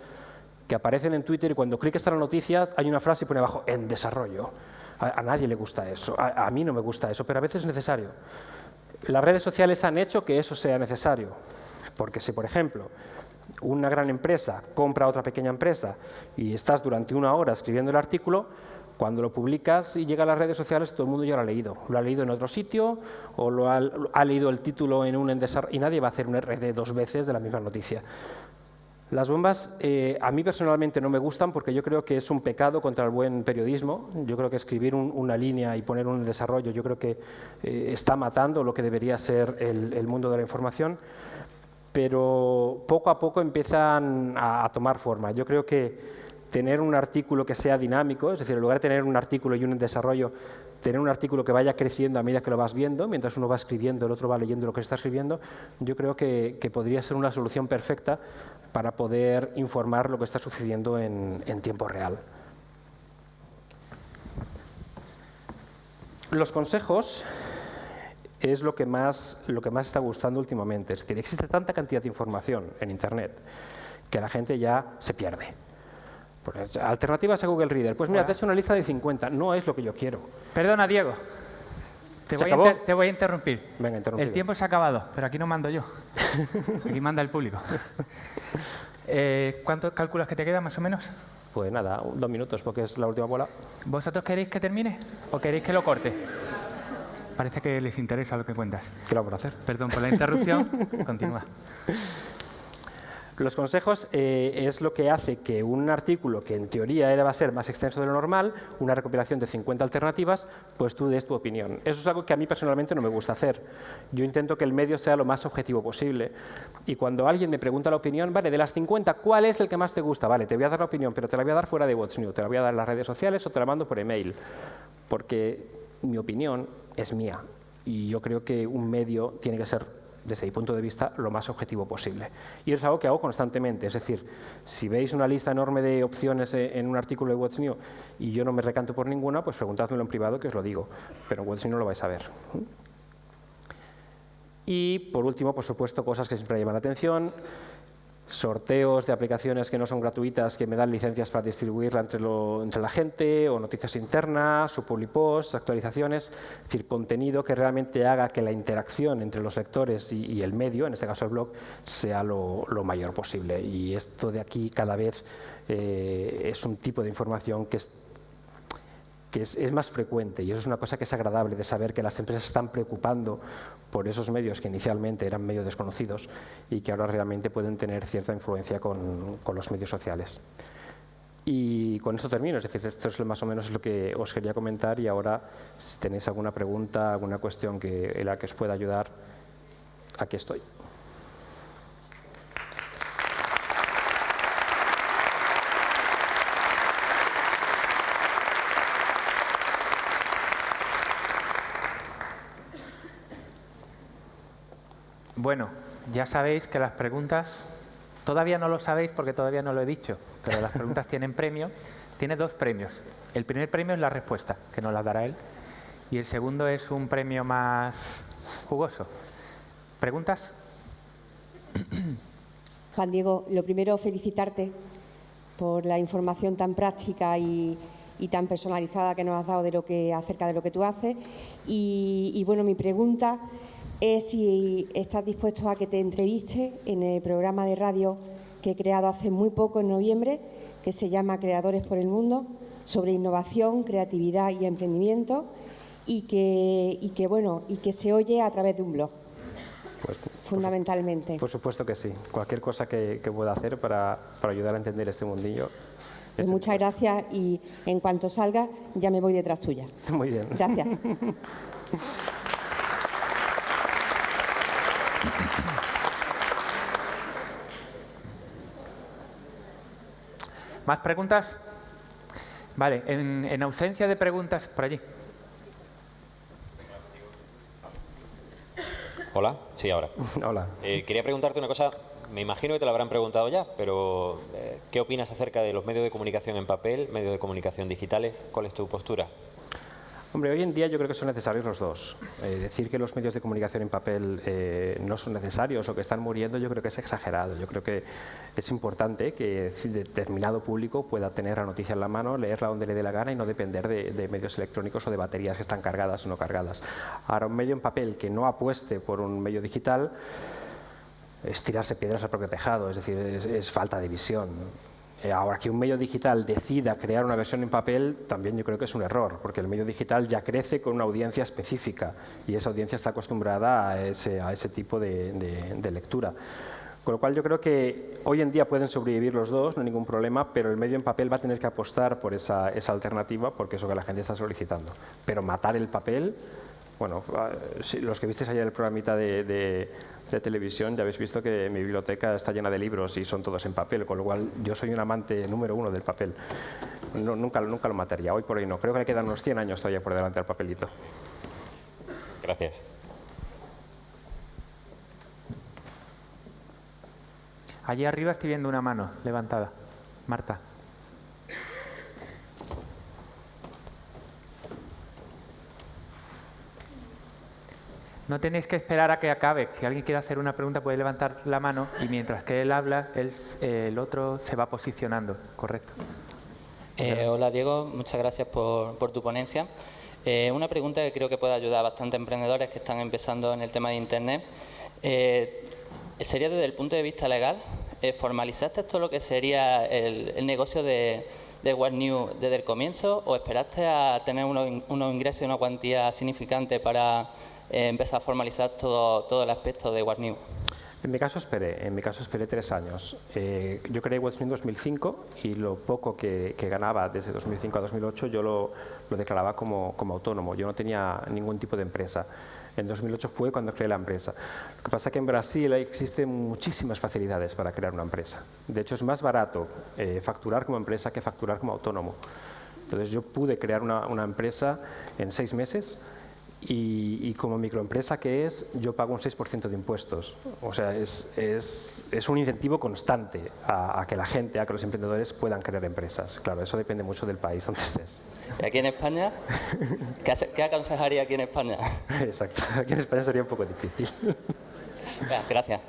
que aparecen en Twitter y cuando clicas en la noticia hay una frase y pone abajo, en desarrollo. A, nadie le gusta eso, a, mí no me gusta eso, pero a veces es necesario. Las redes sociales han hecho que eso sea necesario, porque si, por ejemplo, una gran empresa compra a otra pequeña empresa y estás durante una hora escribiendo el artículo, cuando lo publicas y llega a las redes sociales, todo el mundo ya lo ha leído. Lo ha leído en otro sitio o lo ha, leído el título en un y nadie va a hacer un RD dos veces de la misma noticia. Las bombas eh, a mí personalmente no me gustan porque yo creo que es un pecado contra el buen periodismo. Yo creo que escribir una línea y poner un desarrollo yo creo que eh, está matando lo que debería ser el, mundo de la información, pero poco a poco empiezan a tomar forma. Yo creo que tener un artículo que sea dinámico, es decir, en lugar de tener un artículo y un desarrollo, tener un artículo que vaya creciendo a medida que lo vas viendo, mientras uno va escribiendo, el otro va leyendo lo que está escribiendo, yo creo que, podría ser una solución perfecta para poder informar lo que está sucediendo en, tiempo real. Los consejos es lo que, más, lo que más está gustando últimamente. Es decir, existe tanta cantidad de información en Internet que la gente ya se pierde. Pues, alternativas a Google Reader. Pues mira, te he hecho una lista de 50. No es lo que yo quiero. Perdona, Diego. Te, voy, a interrumpir. Venga, El tiempo se ha acabado, pero aquí no mando yo. aquí manda el público. Eh, ¿Cuánto calculas que te queda, más o menos? Pues nada, dos minutos, porque es la última bola. ¿Vosotros queréis que termine o queréis que lo corte? Parece que les interesa lo que cuentas. ¿Qué lo a hacer? Perdón por la interrupción. Continúa. Los consejos eh, es lo que hace que un artículo que en teoría era, va a ser más extenso de lo normal, una recopilación de 50 alternativas, pues tú des tu opinión. Eso es algo que a mí personalmente no me gusta hacer. Yo intento que el medio sea lo más objetivo posible. Y cuando alguien me pregunta la opinión, vale, de las 50, ¿cuál es el que más te gusta? Vale, te voy a dar la opinión, pero te la voy a dar fuera de What's New, te la voy a dar en las redes sociales o te la mando por email. Porque mi opinión es mía. Y yo creo que un medio tiene que ser desde mi punto de vista, lo más objetivo posible. Y eso es algo que hago constantemente, es decir, si veis una lista enorme de opciones eh, en un artículo de What's New y yo no me recanto por ninguna, pues preguntádmelo en privado que os lo digo, pero en What's New no lo vais a ver. Y por último, por supuesto, cosas que siempre llaman la atención, sorteos de aplicaciones que no son gratuitas que me dan licencias para distribuirla entre, entre la gente, o noticias internas, o posts, actualizaciones, es decir, contenido que realmente haga que la interacción entre los lectores y, el medio, en este caso el blog, sea lo, mayor posible. Y esto de aquí cada vez eh, es un tipo de información que es que es, más frecuente y eso es una cosa que es agradable de saber que las empresas están preocupando por esos medios que inicialmente eran medios desconocidos y que ahora realmente pueden tener cierta influencia con, los medios sociales. Y con esto termino, es decir, esto es más o menos lo que os quería comentar y ahora si tenéis alguna pregunta, alguna cuestión que, en la que os pueda ayudar, aquí estoy. Bueno, ya sabéis que las preguntas, todavía no lo sabéis porque todavía no lo he dicho, pero las preguntas tienen premio. Tiene dos premios. El primer premio es la respuesta, que nos la dará él, y el segundo es un premio más jugoso. ¿Preguntas? Juan Diego, lo primero felicitarte por la información tan práctica y, tan personalizada que nos has dado de lo que, acerca de lo que tú haces. Y, y bueno, mi pregunta es si estás dispuesto a que te entreviste en el programa de radio que he creado hace muy poco, en noviembre, que se llama Creadores por el Mundo, sobre innovación, creatividad y emprendimiento, y que, que, bueno, y que se oye a través de un blog. Pues, fundamentalmente. Por, supuesto que sí. Cualquier cosa que, pueda hacer para, para, ayudar a entender este mundillo. Pues muchas gracias y en cuanto salga ya me voy detrás tuya. Muy bien. Gracias. ¿Más preguntas? Vale, en, ausencia de preguntas, por allí. Hola, sí, ahora. Hola. Eh, quería preguntarte una cosa, me imagino que te lo habrán preguntado ya, pero eh, ¿qué opinas acerca de los medios de comunicación en papel, medios de comunicación digitales? ¿Cuál es tu postura? Hombre, hoy en día yo creo que son necesarios los dos. Eh, decir que los medios de comunicación en papel eh, no son necesarios o que están muriendo yo creo que es exagerado. Yo creo que es importante que determinado público pueda tener la noticia en la mano, leerla donde le dé la gana y no depender de, medios electrónicos o de baterías que están cargadas o no cargadas. Ahora, un medio en papel que no apueste por un medio digital es tirarse piedras al propio tejado, es decir, es falta de visión. Eh, ahora que un medio digital decida crear una versión en papel, también yo creo que es un error, porque el medio digital ya crece con una audiencia específica y esa audiencia está acostumbrada a ese, a ese tipo de, lectura. Con lo cual yo creo que hoy en día pueden sobrevivir los dos, no hay ningún problema, pero el medio en papel va a tener que apostar por esa, alternativa porque es lo que la gente está solicitando. Pero matar el papel, bueno, ah, los que visteis ayer el programita de de televisión, ya habéis visto que mi biblioteca está llena de libros y son todos en papel, con lo cual yo soy un amante número uno del papel. nunca, nunca lo mataría, hoy por hoy no. Creo que le quedan unos 100 años todavía por delante al papelito. Gracias. Allí arriba estoy viendo una mano levantada. Marta. No tenéis que esperar a que acabe. Si alguien quiere hacer una pregunta puede levantar la mano y mientras que él habla, el otro se va posicionando. Correcto. Eh, hola Diego, muchas gracias por, tu ponencia. Eh, una pregunta que creo que puede ayudar a bastantes emprendedores que están empezando en el tema de Internet. Eh, sería desde el punto de vista legal, ¿formalizaste esto lo que sería el, negocio de, de What New desde el comienzo o esperaste a tener unos, unos ingresos y una cuantía significante para eh, empezar a formalizar todo, todo el aspecto de WhatNew. En mi caso esperé, en mi caso esperé tres años. Eh, yo creé WhatNew en 2005 y lo poco que, ganaba desde 2005 a 2008 yo lo, lo declaraba como, como, autónomo, yo no tenía ningún tipo de empresa. En 2008 fue cuando creé la empresa. Lo que pasa es que en Brasil existen muchísimas facilidades para crear una empresa. De hecho, es más barato eh, facturar como empresa que facturar como autónomo. Entonces, yo pude crear una, una empresa en seis meses y, como microempresa que es, yo pago un 6% de impuestos. O sea, es, es, es un incentivo constante a, que la gente, a que los emprendedores puedan crear empresas. Claro, eso depende mucho del país donde estés. ¿Y aquí en España? ¿Qué, aconsejaría aquí en España? Exacto, aquí en España sería un poco difícil. Gracias.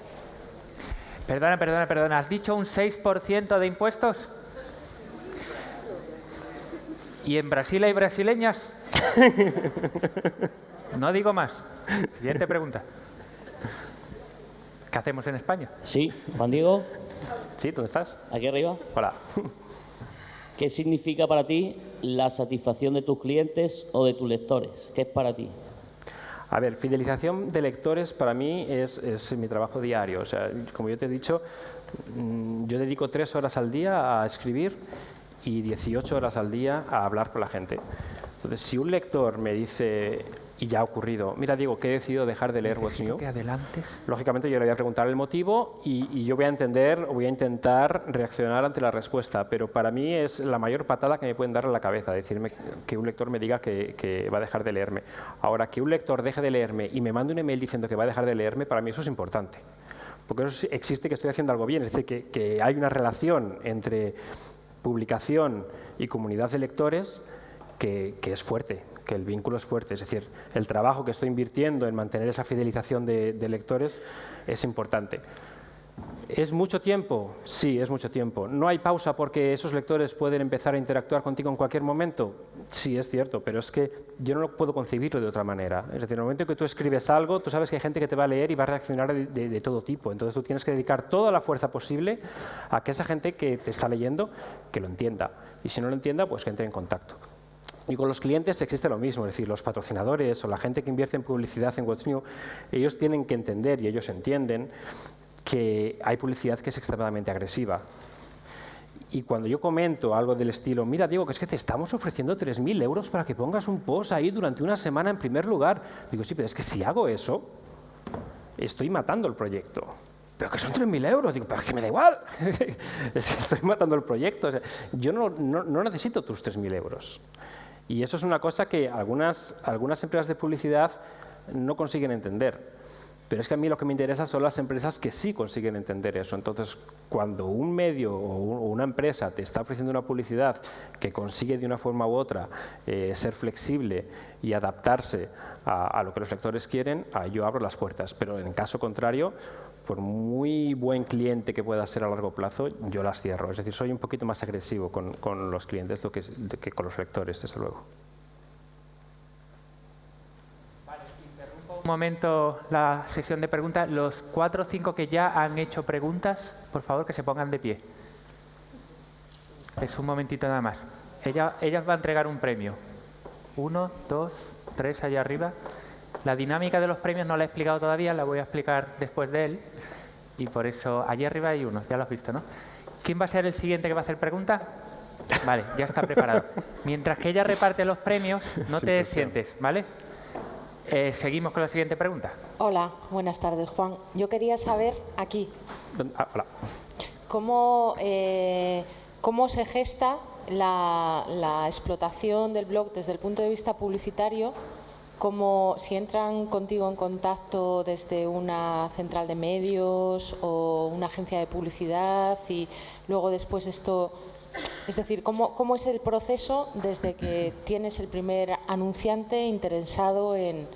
Perdona, perdona, perdona. ¿Has dicho un 6% de impuestos? ¿Y en Brasil hay brasileñas? No digo más. Siguiente pregunta. ¿Qué hacemos en España? Sí, Juan Diego. Sí, ¿dónde estás? Aquí arriba. Hola. ¿Qué significa para ti la satisfacción de tus clientes o de tus lectores? ¿Qué es para ti? A ver, fidelización de lectores para mí es, es, mi trabajo diario. O sea, como yo te he dicho, mm, yo dedico tres horas al día a escribir y 18 horas al día a hablar con la gente. Entonces, si un lector me dice, y ya ha ocurrido. Mira, Diego, que he decidido dejar de leer What's New. que adelantes. Lógicamente yo le voy a preguntar el motivo y, yo voy a entender o voy a intentar reaccionar ante la respuesta, pero para mí es la mayor patada que me pueden dar en la cabeza, decirme que un lector me diga que, va a dejar de leerme. Ahora, que un lector deje de leerme y me mande un email diciendo que va a dejar de leerme, para mí eso es importante. Porque eso existe que estoy haciendo algo bien, es decir, que hay una relación entre publicación y comunidad de lectores que, es fuerte, que el vínculo es fuerte. Es decir, el trabajo que estoy invirtiendo en mantener esa fidelización de, lectores es importante. ¿Es mucho tiempo? Sí, es mucho tiempo. ¿No hay pausa porque esos lectores pueden empezar a interactuar contigo en cualquier momento? Sí, es cierto, pero es que yo no lo puedo concebirlo de otra manera. Es decir, en el momento que tú escribes algo, tú sabes que hay gente que te va a leer y va a reaccionar de, todo tipo. Entonces tú tienes que dedicar toda la fuerza posible a que esa gente que te está leyendo, que lo entienda. Y si no lo entienda, pues que entre en contacto. Y con los clientes existe lo mismo, es decir, los patrocinadores o la gente que invierte en publicidad en What's New, ellos tienen que entender y ellos entienden que hay publicidad que es extremadamente agresiva. Y cuando yo comento algo del estilo, mira Diego, que es que te estamos ofreciendo 3.000 euros para que pongas un post ahí durante una semana en primer lugar, digo, sí, pero es que si hago eso, estoy matando el proyecto. Pero que son 3.000 euros. Digo, pero es que me da igual. estoy matando el proyecto. yo no, no, no necesito tus 3.000 euros. Y eso es una cosa que algunas, algunas empresas de publicidad no consiguen entender. Pero es que a mí lo que me interesa son las empresas que sí consiguen entender eso. Entonces, cuando un medio o una empresa te está ofreciendo una publicidad que consigue de una forma u otra eh, ser flexible y adaptarse a, lo que los lectores quieren, yo abro las puertas. Pero en caso contrario, por muy buen cliente que pueda ser a largo plazo, yo las cierro. Es decir, soy un poquito más agresivo con, con los clientes que con los lectores, desde luego. Un momento la sesión de preguntas. Los cuatro o cinco que ya han hecho preguntas, por favor, que se pongan de pie. Es un momentito nada más. Ella, ellas va a entregar un premio. Uno, dos, tres allá arriba. La dinámica de los premios no la he explicado todavía, la voy a explicar después de él. Y por eso, allí arriba hay uno, ya lo has visto, ¿no? ¿Quién va a ser el siguiente que va a hacer pregunta? Vale, ya está preparado. Mientras que ella reparte los premios, no te sientes, ¿vale? Eh, seguimos con la siguiente pregunta. Hola, buenas tardes, Juan. Yo quería saber aquí. Ah, hola. ¿Cómo, eh, cómo se gesta la, explotación del blog desde el punto de vista publicitario? Como si entran contigo en contacto desde una central de medios o una agencia de publicidad y luego después esto es decir, ¿cómo, ¿cómo, es el proceso desde que tienes el primer anunciante interesado en,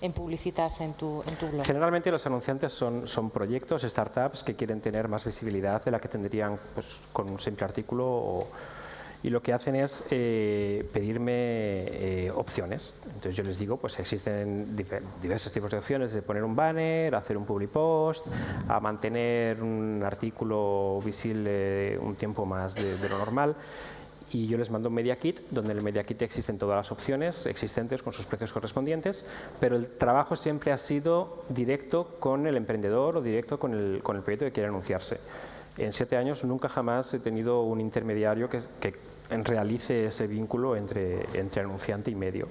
en publicitas en tu, blog? Generalmente los anunciantes son, son proyectos, startups que quieren tener más visibilidad de la que tendrían pues, con un simple artículo y lo que hacen es eh, pedirme eh, opciones. Entonces yo les digo, pues existen diversos tipos de opciones, de poner un banner, hacer un public post, a mantener un artículo visible un tiempo más de lo normal y yo les mando un Media Kit, donde en el Media Kit existen todas las opciones existentes con sus precios correspondientes, pero el trabajo siempre ha sido directo con el emprendedor o directo con el, con el proyecto que quiere anunciarse. En siete años nunca jamás he tenido un intermediario que, que realice ese vínculo entre, entre anunciante y medio.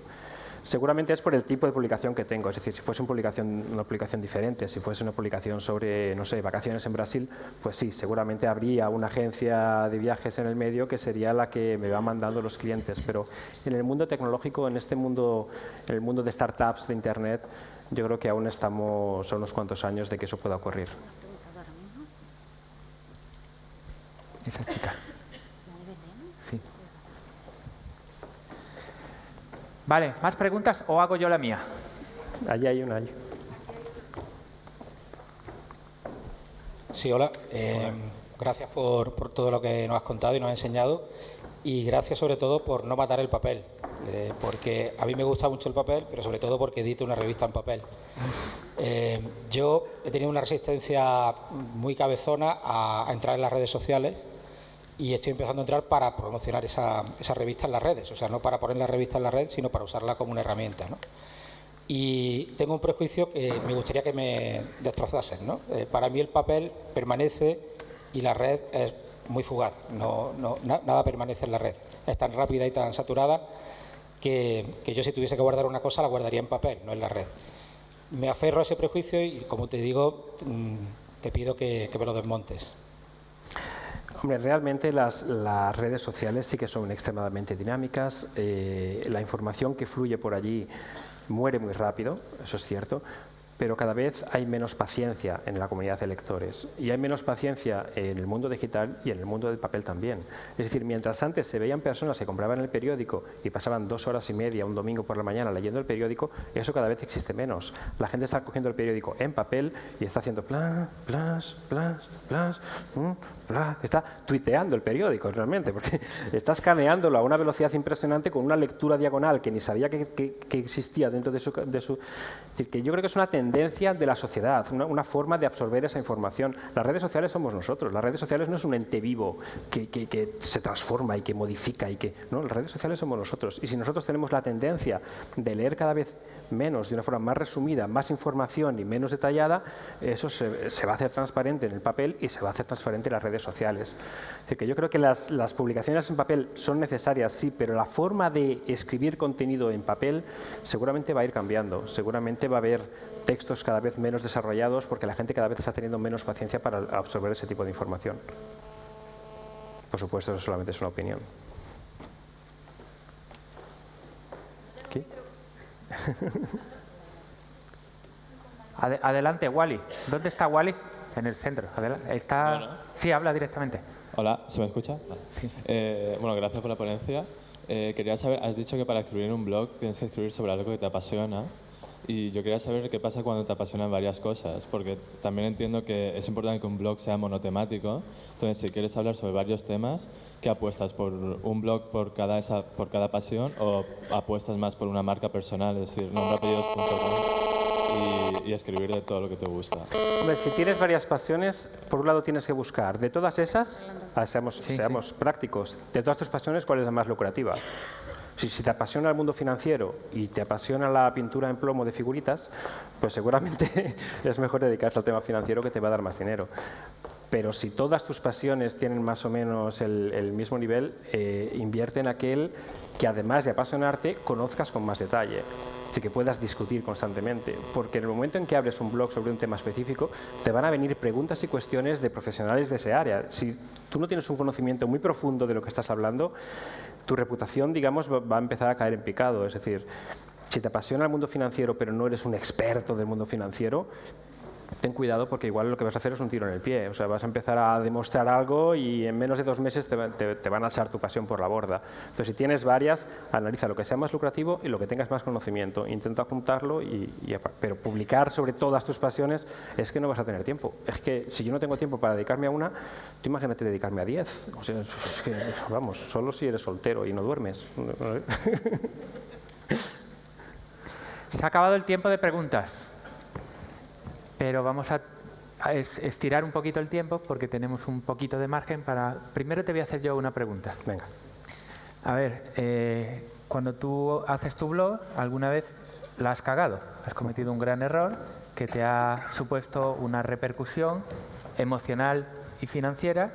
Seguramente es por el tipo de publicación que tengo, es decir, si fuese una publicación, una publicación diferente, si fuese una publicación sobre, no sé, vacaciones en Brasil, pues sí, seguramente habría una agencia de viajes en el medio que sería la que me va mandando los clientes, pero en el mundo tecnológico, en este mundo, en el mundo de startups, de Internet, yo creo que aún estamos a unos cuantos años de que eso pueda ocurrir. Esa chica. Vale, ¿más preguntas o hago yo la mía? Allí hay una. Allí. Sí, hola. Eh, gracias por, todo lo que nos has contado y nos has enseñado y gracias sobre todo por no matar el papel, eh, porque a mí me gusta mucho el papel, pero sobre todo porque edito una revista en papel. Eh, yo he tenido una resistencia muy cabezona a entrar en las redes sociales y estoy empezando a entrar para promocionar esa, esa, revista en las redes, o sea, no para poner la revista en la red, sino para usarla como una herramienta. ¿no? Y tengo un prejuicio que me gustaría que me destrozasen. ¿no? Eh, para mí el papel permanece y la red es muy fugaz, no, no, nada permanece en la red. Es tan rápida y tan saturada que, que yo si tuviese que guardar una cosa la guardaría en papel, no en la red. Me aferro a ese prejuicio y, como te digo, mm, te pido que, que me lo desmontes. Hombre, realmente las, redes sociales sí que son extremadamente dinámicas, eh, la información que fluye por allí muere muy rápido, eso es cierto, pero cada vez hay menos paciencia en la comunidad de lectores y hay menos paciencia en el mundo digital y en el mundo del papel también. Es decir, mientras antes se veían personas que compraban el periódico y pasaban dos horas y media un domingo por la mañana leyendo el periódico, eso cada vez existe menos. La gente está cogiendo el periódico en papel y está haciendo plas, plas, plas, plas, mm, está tuiteando el periódico realmente, porque está escaneándolo a una velocidad impresionante con una lectura diagonal que ni sabía que, que, que existía dentro de su, de su... Es decir, que yo creo que es una tendencia de la sociedad, una, forma de absorber esa información. Las redes sociales somos nosotros, las redes sociales no es un ente vivo que, que, se transforma y que modifica y que... No, las redes sociales somos nosotros. Y si nosotros tenemos la tendencia de leer cada vez menos, de una forma más resumida, más información y menos detallada, eso se, va a hacer transparente en el papel y se va a hacer transparente en las redes sociales. Es decir, que yo creo que las, las, publicaciones en papel son necesarias, sí, pero la forma de escribir contenido en papel seguramente va a ir cambiando. Seguramente va a haber textos cada vez menos desarrollados porque la gente cada vez está teniendo menos paciencia para absorber ese tipo de información. Por supuesto, eso solamente es una opinión. ¿Qué? Adelante, Wally. ¿Dónde está Wally? En el centro. Adelante. Está... Sí, habla directamente. Hola, ¿se me escucha? Sí. Eh, bueno, gracias por la ponencia. Eh, quería saber, has dicho que para escribir un blog tienes que escribir sobre algo que te apasiona. Y yo quería saber qué pasa cuando te apasionan varias cosas, porque también entiendo que es importante que un blog sea monotemático. Entonces, si quieres hablar sobre varios temas, ¿qué apuestas? ¿Por un blog por cada, esa, por cada pasión o apuestas más por una marca personal? Es decir, nombrapellidos.com y, y escribir de todo lo que te gusta. Hombre, si tienes varias pasiones, por un lado tienes que buscar de todas esas, seamos, sí, seamos sí. prácticos, de todas tus pasiones, ¿cuál es la más lucrativa? Si, te apasiona el mundo financiero y te apasiona la pintura en plomo de figuritas, pues seguramente es mejor dedicarse al tema financiero que te va a dar más dinero. Pero si todas tus pasiones tienen más o menos el, mismo nivel, eh, invierte en aquel que además de apasionarte, conozcas con más detalle. Así que puedas discutir constantemente, porque en el momento en que abres un blog sobre un tema específico, te van a venir preguntas y cuestiones de profesionales de ese área. Si tú no tienes un conocimiento muy profundo de lo que estás hablando, tu reputación, digamos, va a empezar a caer en picado. Es decir, si te apasiona el mundo financiero, pero no eres un experto del mundo financiero, ten cuidado porque igual lo que vas a hacer es un tiro en el pie. O sea, vas a empezar a demostrar algo y en menos de dos meses te, van a echar tu pasión por la borda. Entonces, si tienes varias, analiza lo que sea más lucrativo y lo que tengas más conocimiento. Intenta juntarlo, y, y, pero publicar sobre todas tus pasiones es que no vas a tener tiempo. Es que si yo no tengo tiempo para dedicarme a una, tú imagínate dedicarme a diez. O sea, vamos, solo si eres soltero y no duermes. Se ha acabado el tiempo de preguntas pero vamos a, estirar un poquito el tiempo porque tenemos un poquito de margen para... Primero te voy a hacer yo una pregunta. Venga. A ver, eh, cuando tú haces tu blog, ¿alguna vez la has cagado? Has cometido un gran error que te ha supuesto una repercusión emocional y financiera,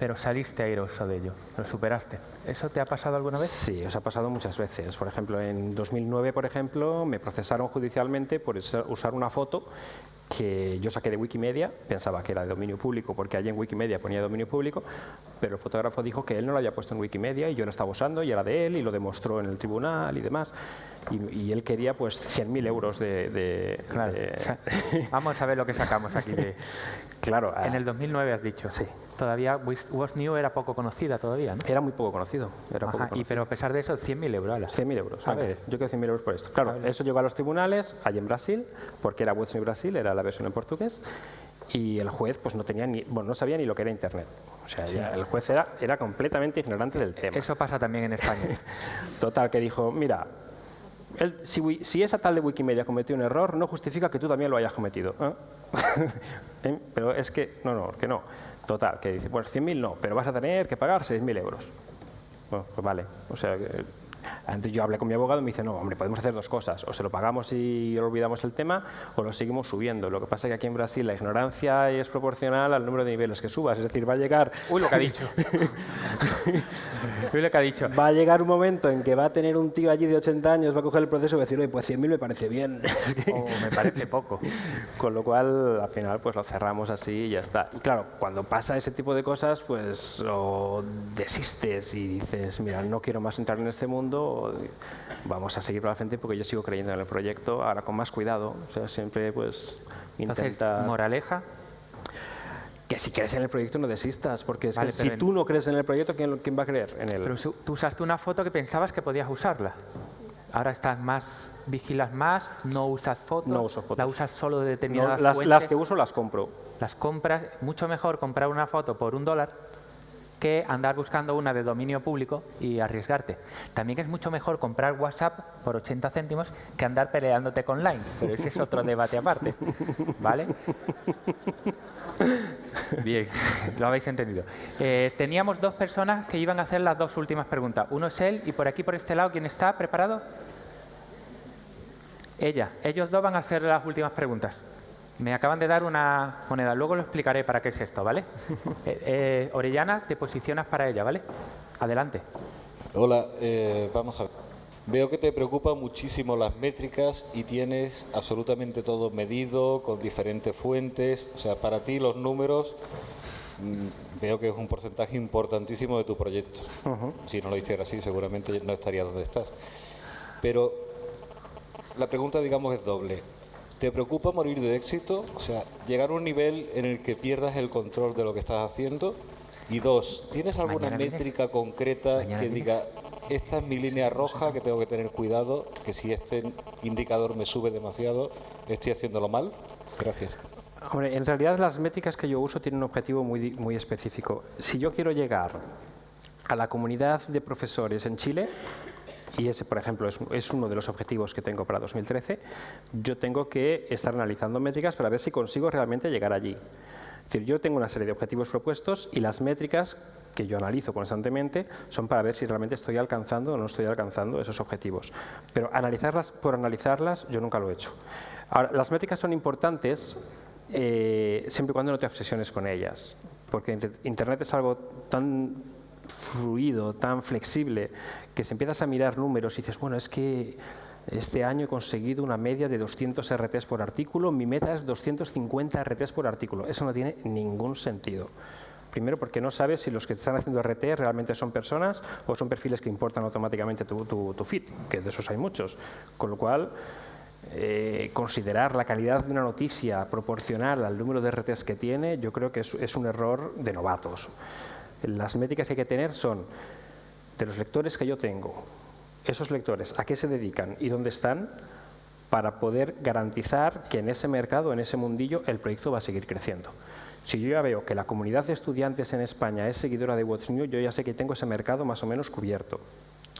pero saliste airoso de ello, lo superaste. ¿Eso te ha pasado alguna vez? Sí, os ha pasado muchas veces. Por ejemplo, en 2009, por ejemplo, me procesaron judicialmente por usar una foto que yo saqué de Wikimedia, pensaba que era de dominio público porque allí en Wikimedia ponía dominio público, pero el fotógrafo dijo que él no lo había puesto en Wikimedia y yo lo estaba usando y era de él y lo demostró en el tribunal y demás. Y, y él quería pues 100.000 euros de... de, claro. de... Vamos a ver lo que sacamos aquí de... claro. En el 2009 has dicho. Sí. Todavía Was New era poco conocida todavía, ¿no? Era muy poco conocido. Era Ajá, poco conocido. Y, pero a pesar de eso, 100.000 euros. 100.000 euros. A ver. Yo quiero 100.000 euros por esto. Claro, eso llegó a los tribunales, allí en Brasil, porque era What's New Brasil, era la versión en portugués, y el juez pues no tenía ni, bueno, no sabía ni lo que era Internet. O sea, sí. el juez era, era completamente ignorante del tema. Eso pasa también en España. Total, que dijo, mira, el, si, si, esa tal de Wikimedia cometió un error, no justifica que tú también lo hayas cometido. ¿eh? ¿Eh? Pero es que, no, no, que no. Total, que dice, pues 100.000 no, pero vas a tener que pagar 6.000 euros. Bueno, pues vale. O sea, Antes yo hablé con mi abogado y me dice, no, hombre, podemos hacer dos cosas, o se lo pagamos y olvidamos el tema, o lo seguimos subiendo. Lo que pasa es que aquí en Brasil la ignorancia es proporcional al número de niveles que subas, es decir, va a llegar... Uy, lo que ha dicho. Uy, lo que ha dicho. Va a llegar un momento en que va a tener un tío allí de 80 años, va a coger el proceso y va a decir, oye, pues 100.000 me parece bien. o me parece poco. Con lo cual, al final, pues lo cerramos así y ya está. Y claro, cuando pasa ese tipo de cosas, pues o desistes y dices, mira, no quiero más entrar en este mundo, vamos a seguir para la frente porque yo sigo creyendo en el proyecto, ahora con más cuidado, o sea, siempre pues intenta... moraleja, que si crees en el proyecto no desistas, porque si tú no crees en el proyecto, ¿quién, ¿quién, va a creer en él? Pero tú usaste una foto que pensabas que podías usarla. Ahora estás más, vigilas más, no usas fotos. No uso fotos. La usas solo de determinadas las, las que uso las compro. Las compras, mucho mejor comprar una foto por un dólar que andar buscando una de dominio público y arriesgarte. También es mucho mejor comprar WhatsApp por 80 céntimos que andar peleándote con Line, pero ese es otro debate aparte, ¿vale? Bien, lo habéis entendido. Eh, teníamos dos personas que iban a hacer las dos últimas preguntas. Uno es él y por aquí, por este lado, ¿quién está preparado? Ella. Ellos dos van a hacer las últimas preguntas. Me acaban de dar una moneda, luego lo explicaré para qué es esto, ¿vale? eh, eh, Orellana, te posicionas para ella, ¿vale? Adelante. Hola, eh, vamos a ver. Veo que te preocupan muchísimo las métricas y tienes absolutamente todo medido con diferentes fuentes. O sea, para ti los números mm, veo que es un porcentaje importantísimo de tu proyecto. Si no lo hiciera así, seguramente no estaría donde estás. Pero la pregunta, digamos, es doble. ¿Te preocupa morir de éxito? O sea, llegar a un nivel en el que pierdas el control de lo que estás haciendo. Y dos, ¿tienes alguna métrica concreta que diga, esta es mi línea roja que tengo que tener cuidado, que si este indicador me sube demasiado, estoy haciéndolo mal? Gracias. Hombre, en realidad las métricas que yo uso tienen un objetivo muy, muy específico. Si yo quiero llegar a la comunidad de profesores en Chile, y ese, por ejemplo, es, uno de los objetivos que tengo para 2013, yo tengo que estar analizando métricas para ver si consigo realmente llegar allí. Es decir, yo tengo una serie de objetivos propuestos y las métricas que yo analizo constantemente son para ver si realmente estoy alcanzando o no estoy alcanzando esos objetivos. Pero analizarlas por analizarlas yo nunca lo he hecho. Ahora, las métricas son importantes eh, siempre y cuando no te obsesiones con ellas, porque Internet es algo tan fluido, tan flexible, que si empiezas a mirar números y dices, bueno, es que este año he conseguido una media de 200 RTs por artículo, mi meta es 250 RTs por artículo. Eso no tiene ningún sentido. Primero porque no sabes si los que están haciendo RT realmente son personas o son perfiles que importan automáticamente tu, feed, que de esos hay muchos. Con lo cual, eh, considerar la calidad de una noticia proporcional al número de RTs que tiene, yo creo que es un error de novatos. Las métricas que hay que tener son de los lectores que yo tengo, esos lectores, a qué se dedican y dónde están, para poder garantizar que en ese mercado, en ese mundillo, el proyecto va a seguir creciendo. Si yo ya veo que la comunidad de estudiantes en España es seguidora de What's New, yo ya sé que tengo ese mercado más o menos cubierto.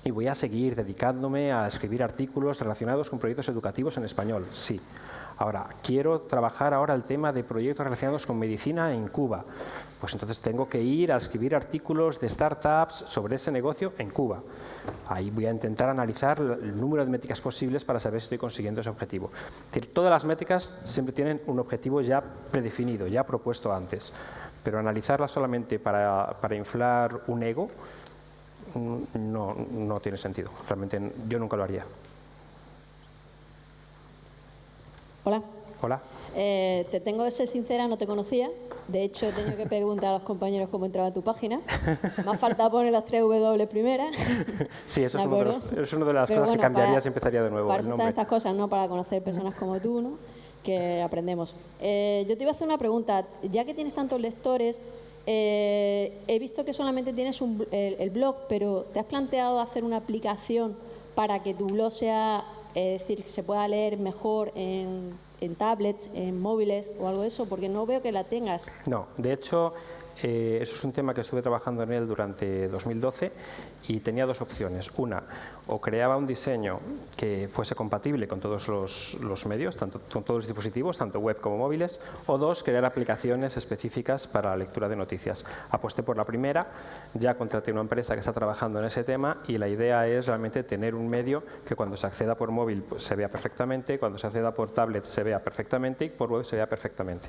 Y voy a seguir dedicándome a escribir artículos relacionados con proyectos educativos en español, sí. Ahora, quiero trabajar ahora el tema de proyectos relacionados con medicina en Cuba. Pues entonces tengo que ir a escribir artículos de startups sobre ese negocio en Cuba. Ahí voy a intentar analizar el número de métricas posibles para saber si estoy consiguiendo ese objetivo. Es decir, todas las métricas siempre tienen un objetivo ya predefinido, ya propuesto antes, pero analizarlas solamente para, para inflar un ego mm, no, no tiene sentido. Realmente yo nunca lo haría. Hola. Hola. Eh, te tengo que ser sincera, no te conocía. De hecho, he tenido que preguntar a los compañeros cómo entraba a tu página. Me ha faltado poner las tres W primeras. Sí, eso es, una de las cosas que cambiaría si empezaría de nuevo. Para el estas cosas, ¿no? Para conocer personas como tú, ¿no? Que aprendemos. Eh, yo te iba a hacer una pregunta. Ya que tienes tantos lectores, eh, he visto que solamente tienes el, blog, pero ¿te has planteado hacer una aplicación para que tu blog sea, es decir, que se pueda leer mejor en en tablets, en móviles o algo de eso? Porque no veo que la tengas. No, de hecho, Eh, eso es un tema que estuve trabajando en él durante 2012 y tenía dos opciones. Una, o creaba un diseño que fuese compatible con todos los, medios, tanto, con todos los dispositivos, tanto web como móviles, o dos, crear aplicaciones específicas para la lectura de noticias. Aposté por la primera, ya contraté una empresa que está trabajando en ese tema y la idea es realmente tener un medio que cuando se acceda por móvil pues, se vea perfectamente, cuando se acceda por tablet se vea perfectamente y por web se vea perfectamente.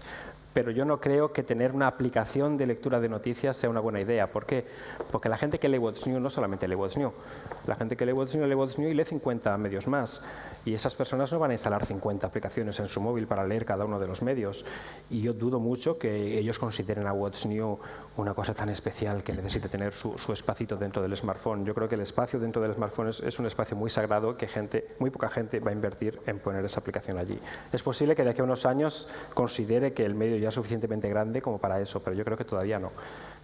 Pero yo no creo que tener una aplicación de lectura de noticias sea una buena idea. ¿Por qué? Porque la gente que lee What's New no solamente lee What's New. La gente que lee What's New lee What's New y lee 50 medios más. Y esas personas no van a instalar 50 aplicaciones en su móvil para leer cada uno de los medios. Y yo dudo mucho que ellos consideren a What's New una cosa tan especial que necesite tener su, su espacito dentro del smartphone. Yo creo que el espacio dentro del smartphone es, es un espacio muy sagrado que gente, muy poca gente va a invertir en poner esa aplicación allí. Es posible que de aquí a unos años considere que el medio ya es suficientemente grande como para eso, pero yo creo que todavía no.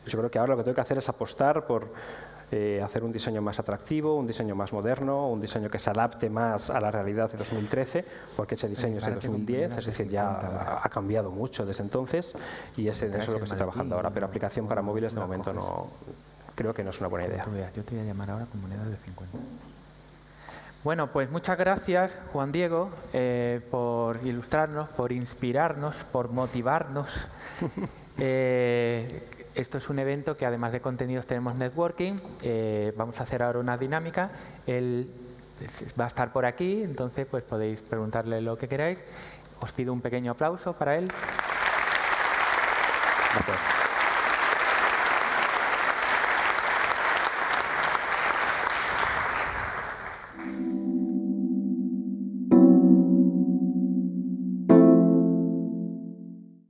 Yo creo que ahora lo que tengo que hacer es apostar por eh, hacer un diseño más atractivo, un diseño más moderno, un diseño que se adapte más a la realidad de 2013, porque ese diseño es de 2010, es decir, ya ha cambiado mucho desde entonces y ese, eso es lo que estoy trabajando ahora, pero aplicación para móviles de momento no, creo que no es una buena idea. Yo te voy a llamar ahora con moneda de 50. Bueno, pues muchas gracias, Juan Diego, eh, por ilustrarnos, por inspirarnos, por motivarnos. eh, esto es un evento que además de contenidos tenemos networking. Eh, vamos a hacer ahora una dinámica. Él va a estar por aquí, entonces pues podéis preguntarle lo que queráis. Os pido un pequeño aplauso para él. Gracias.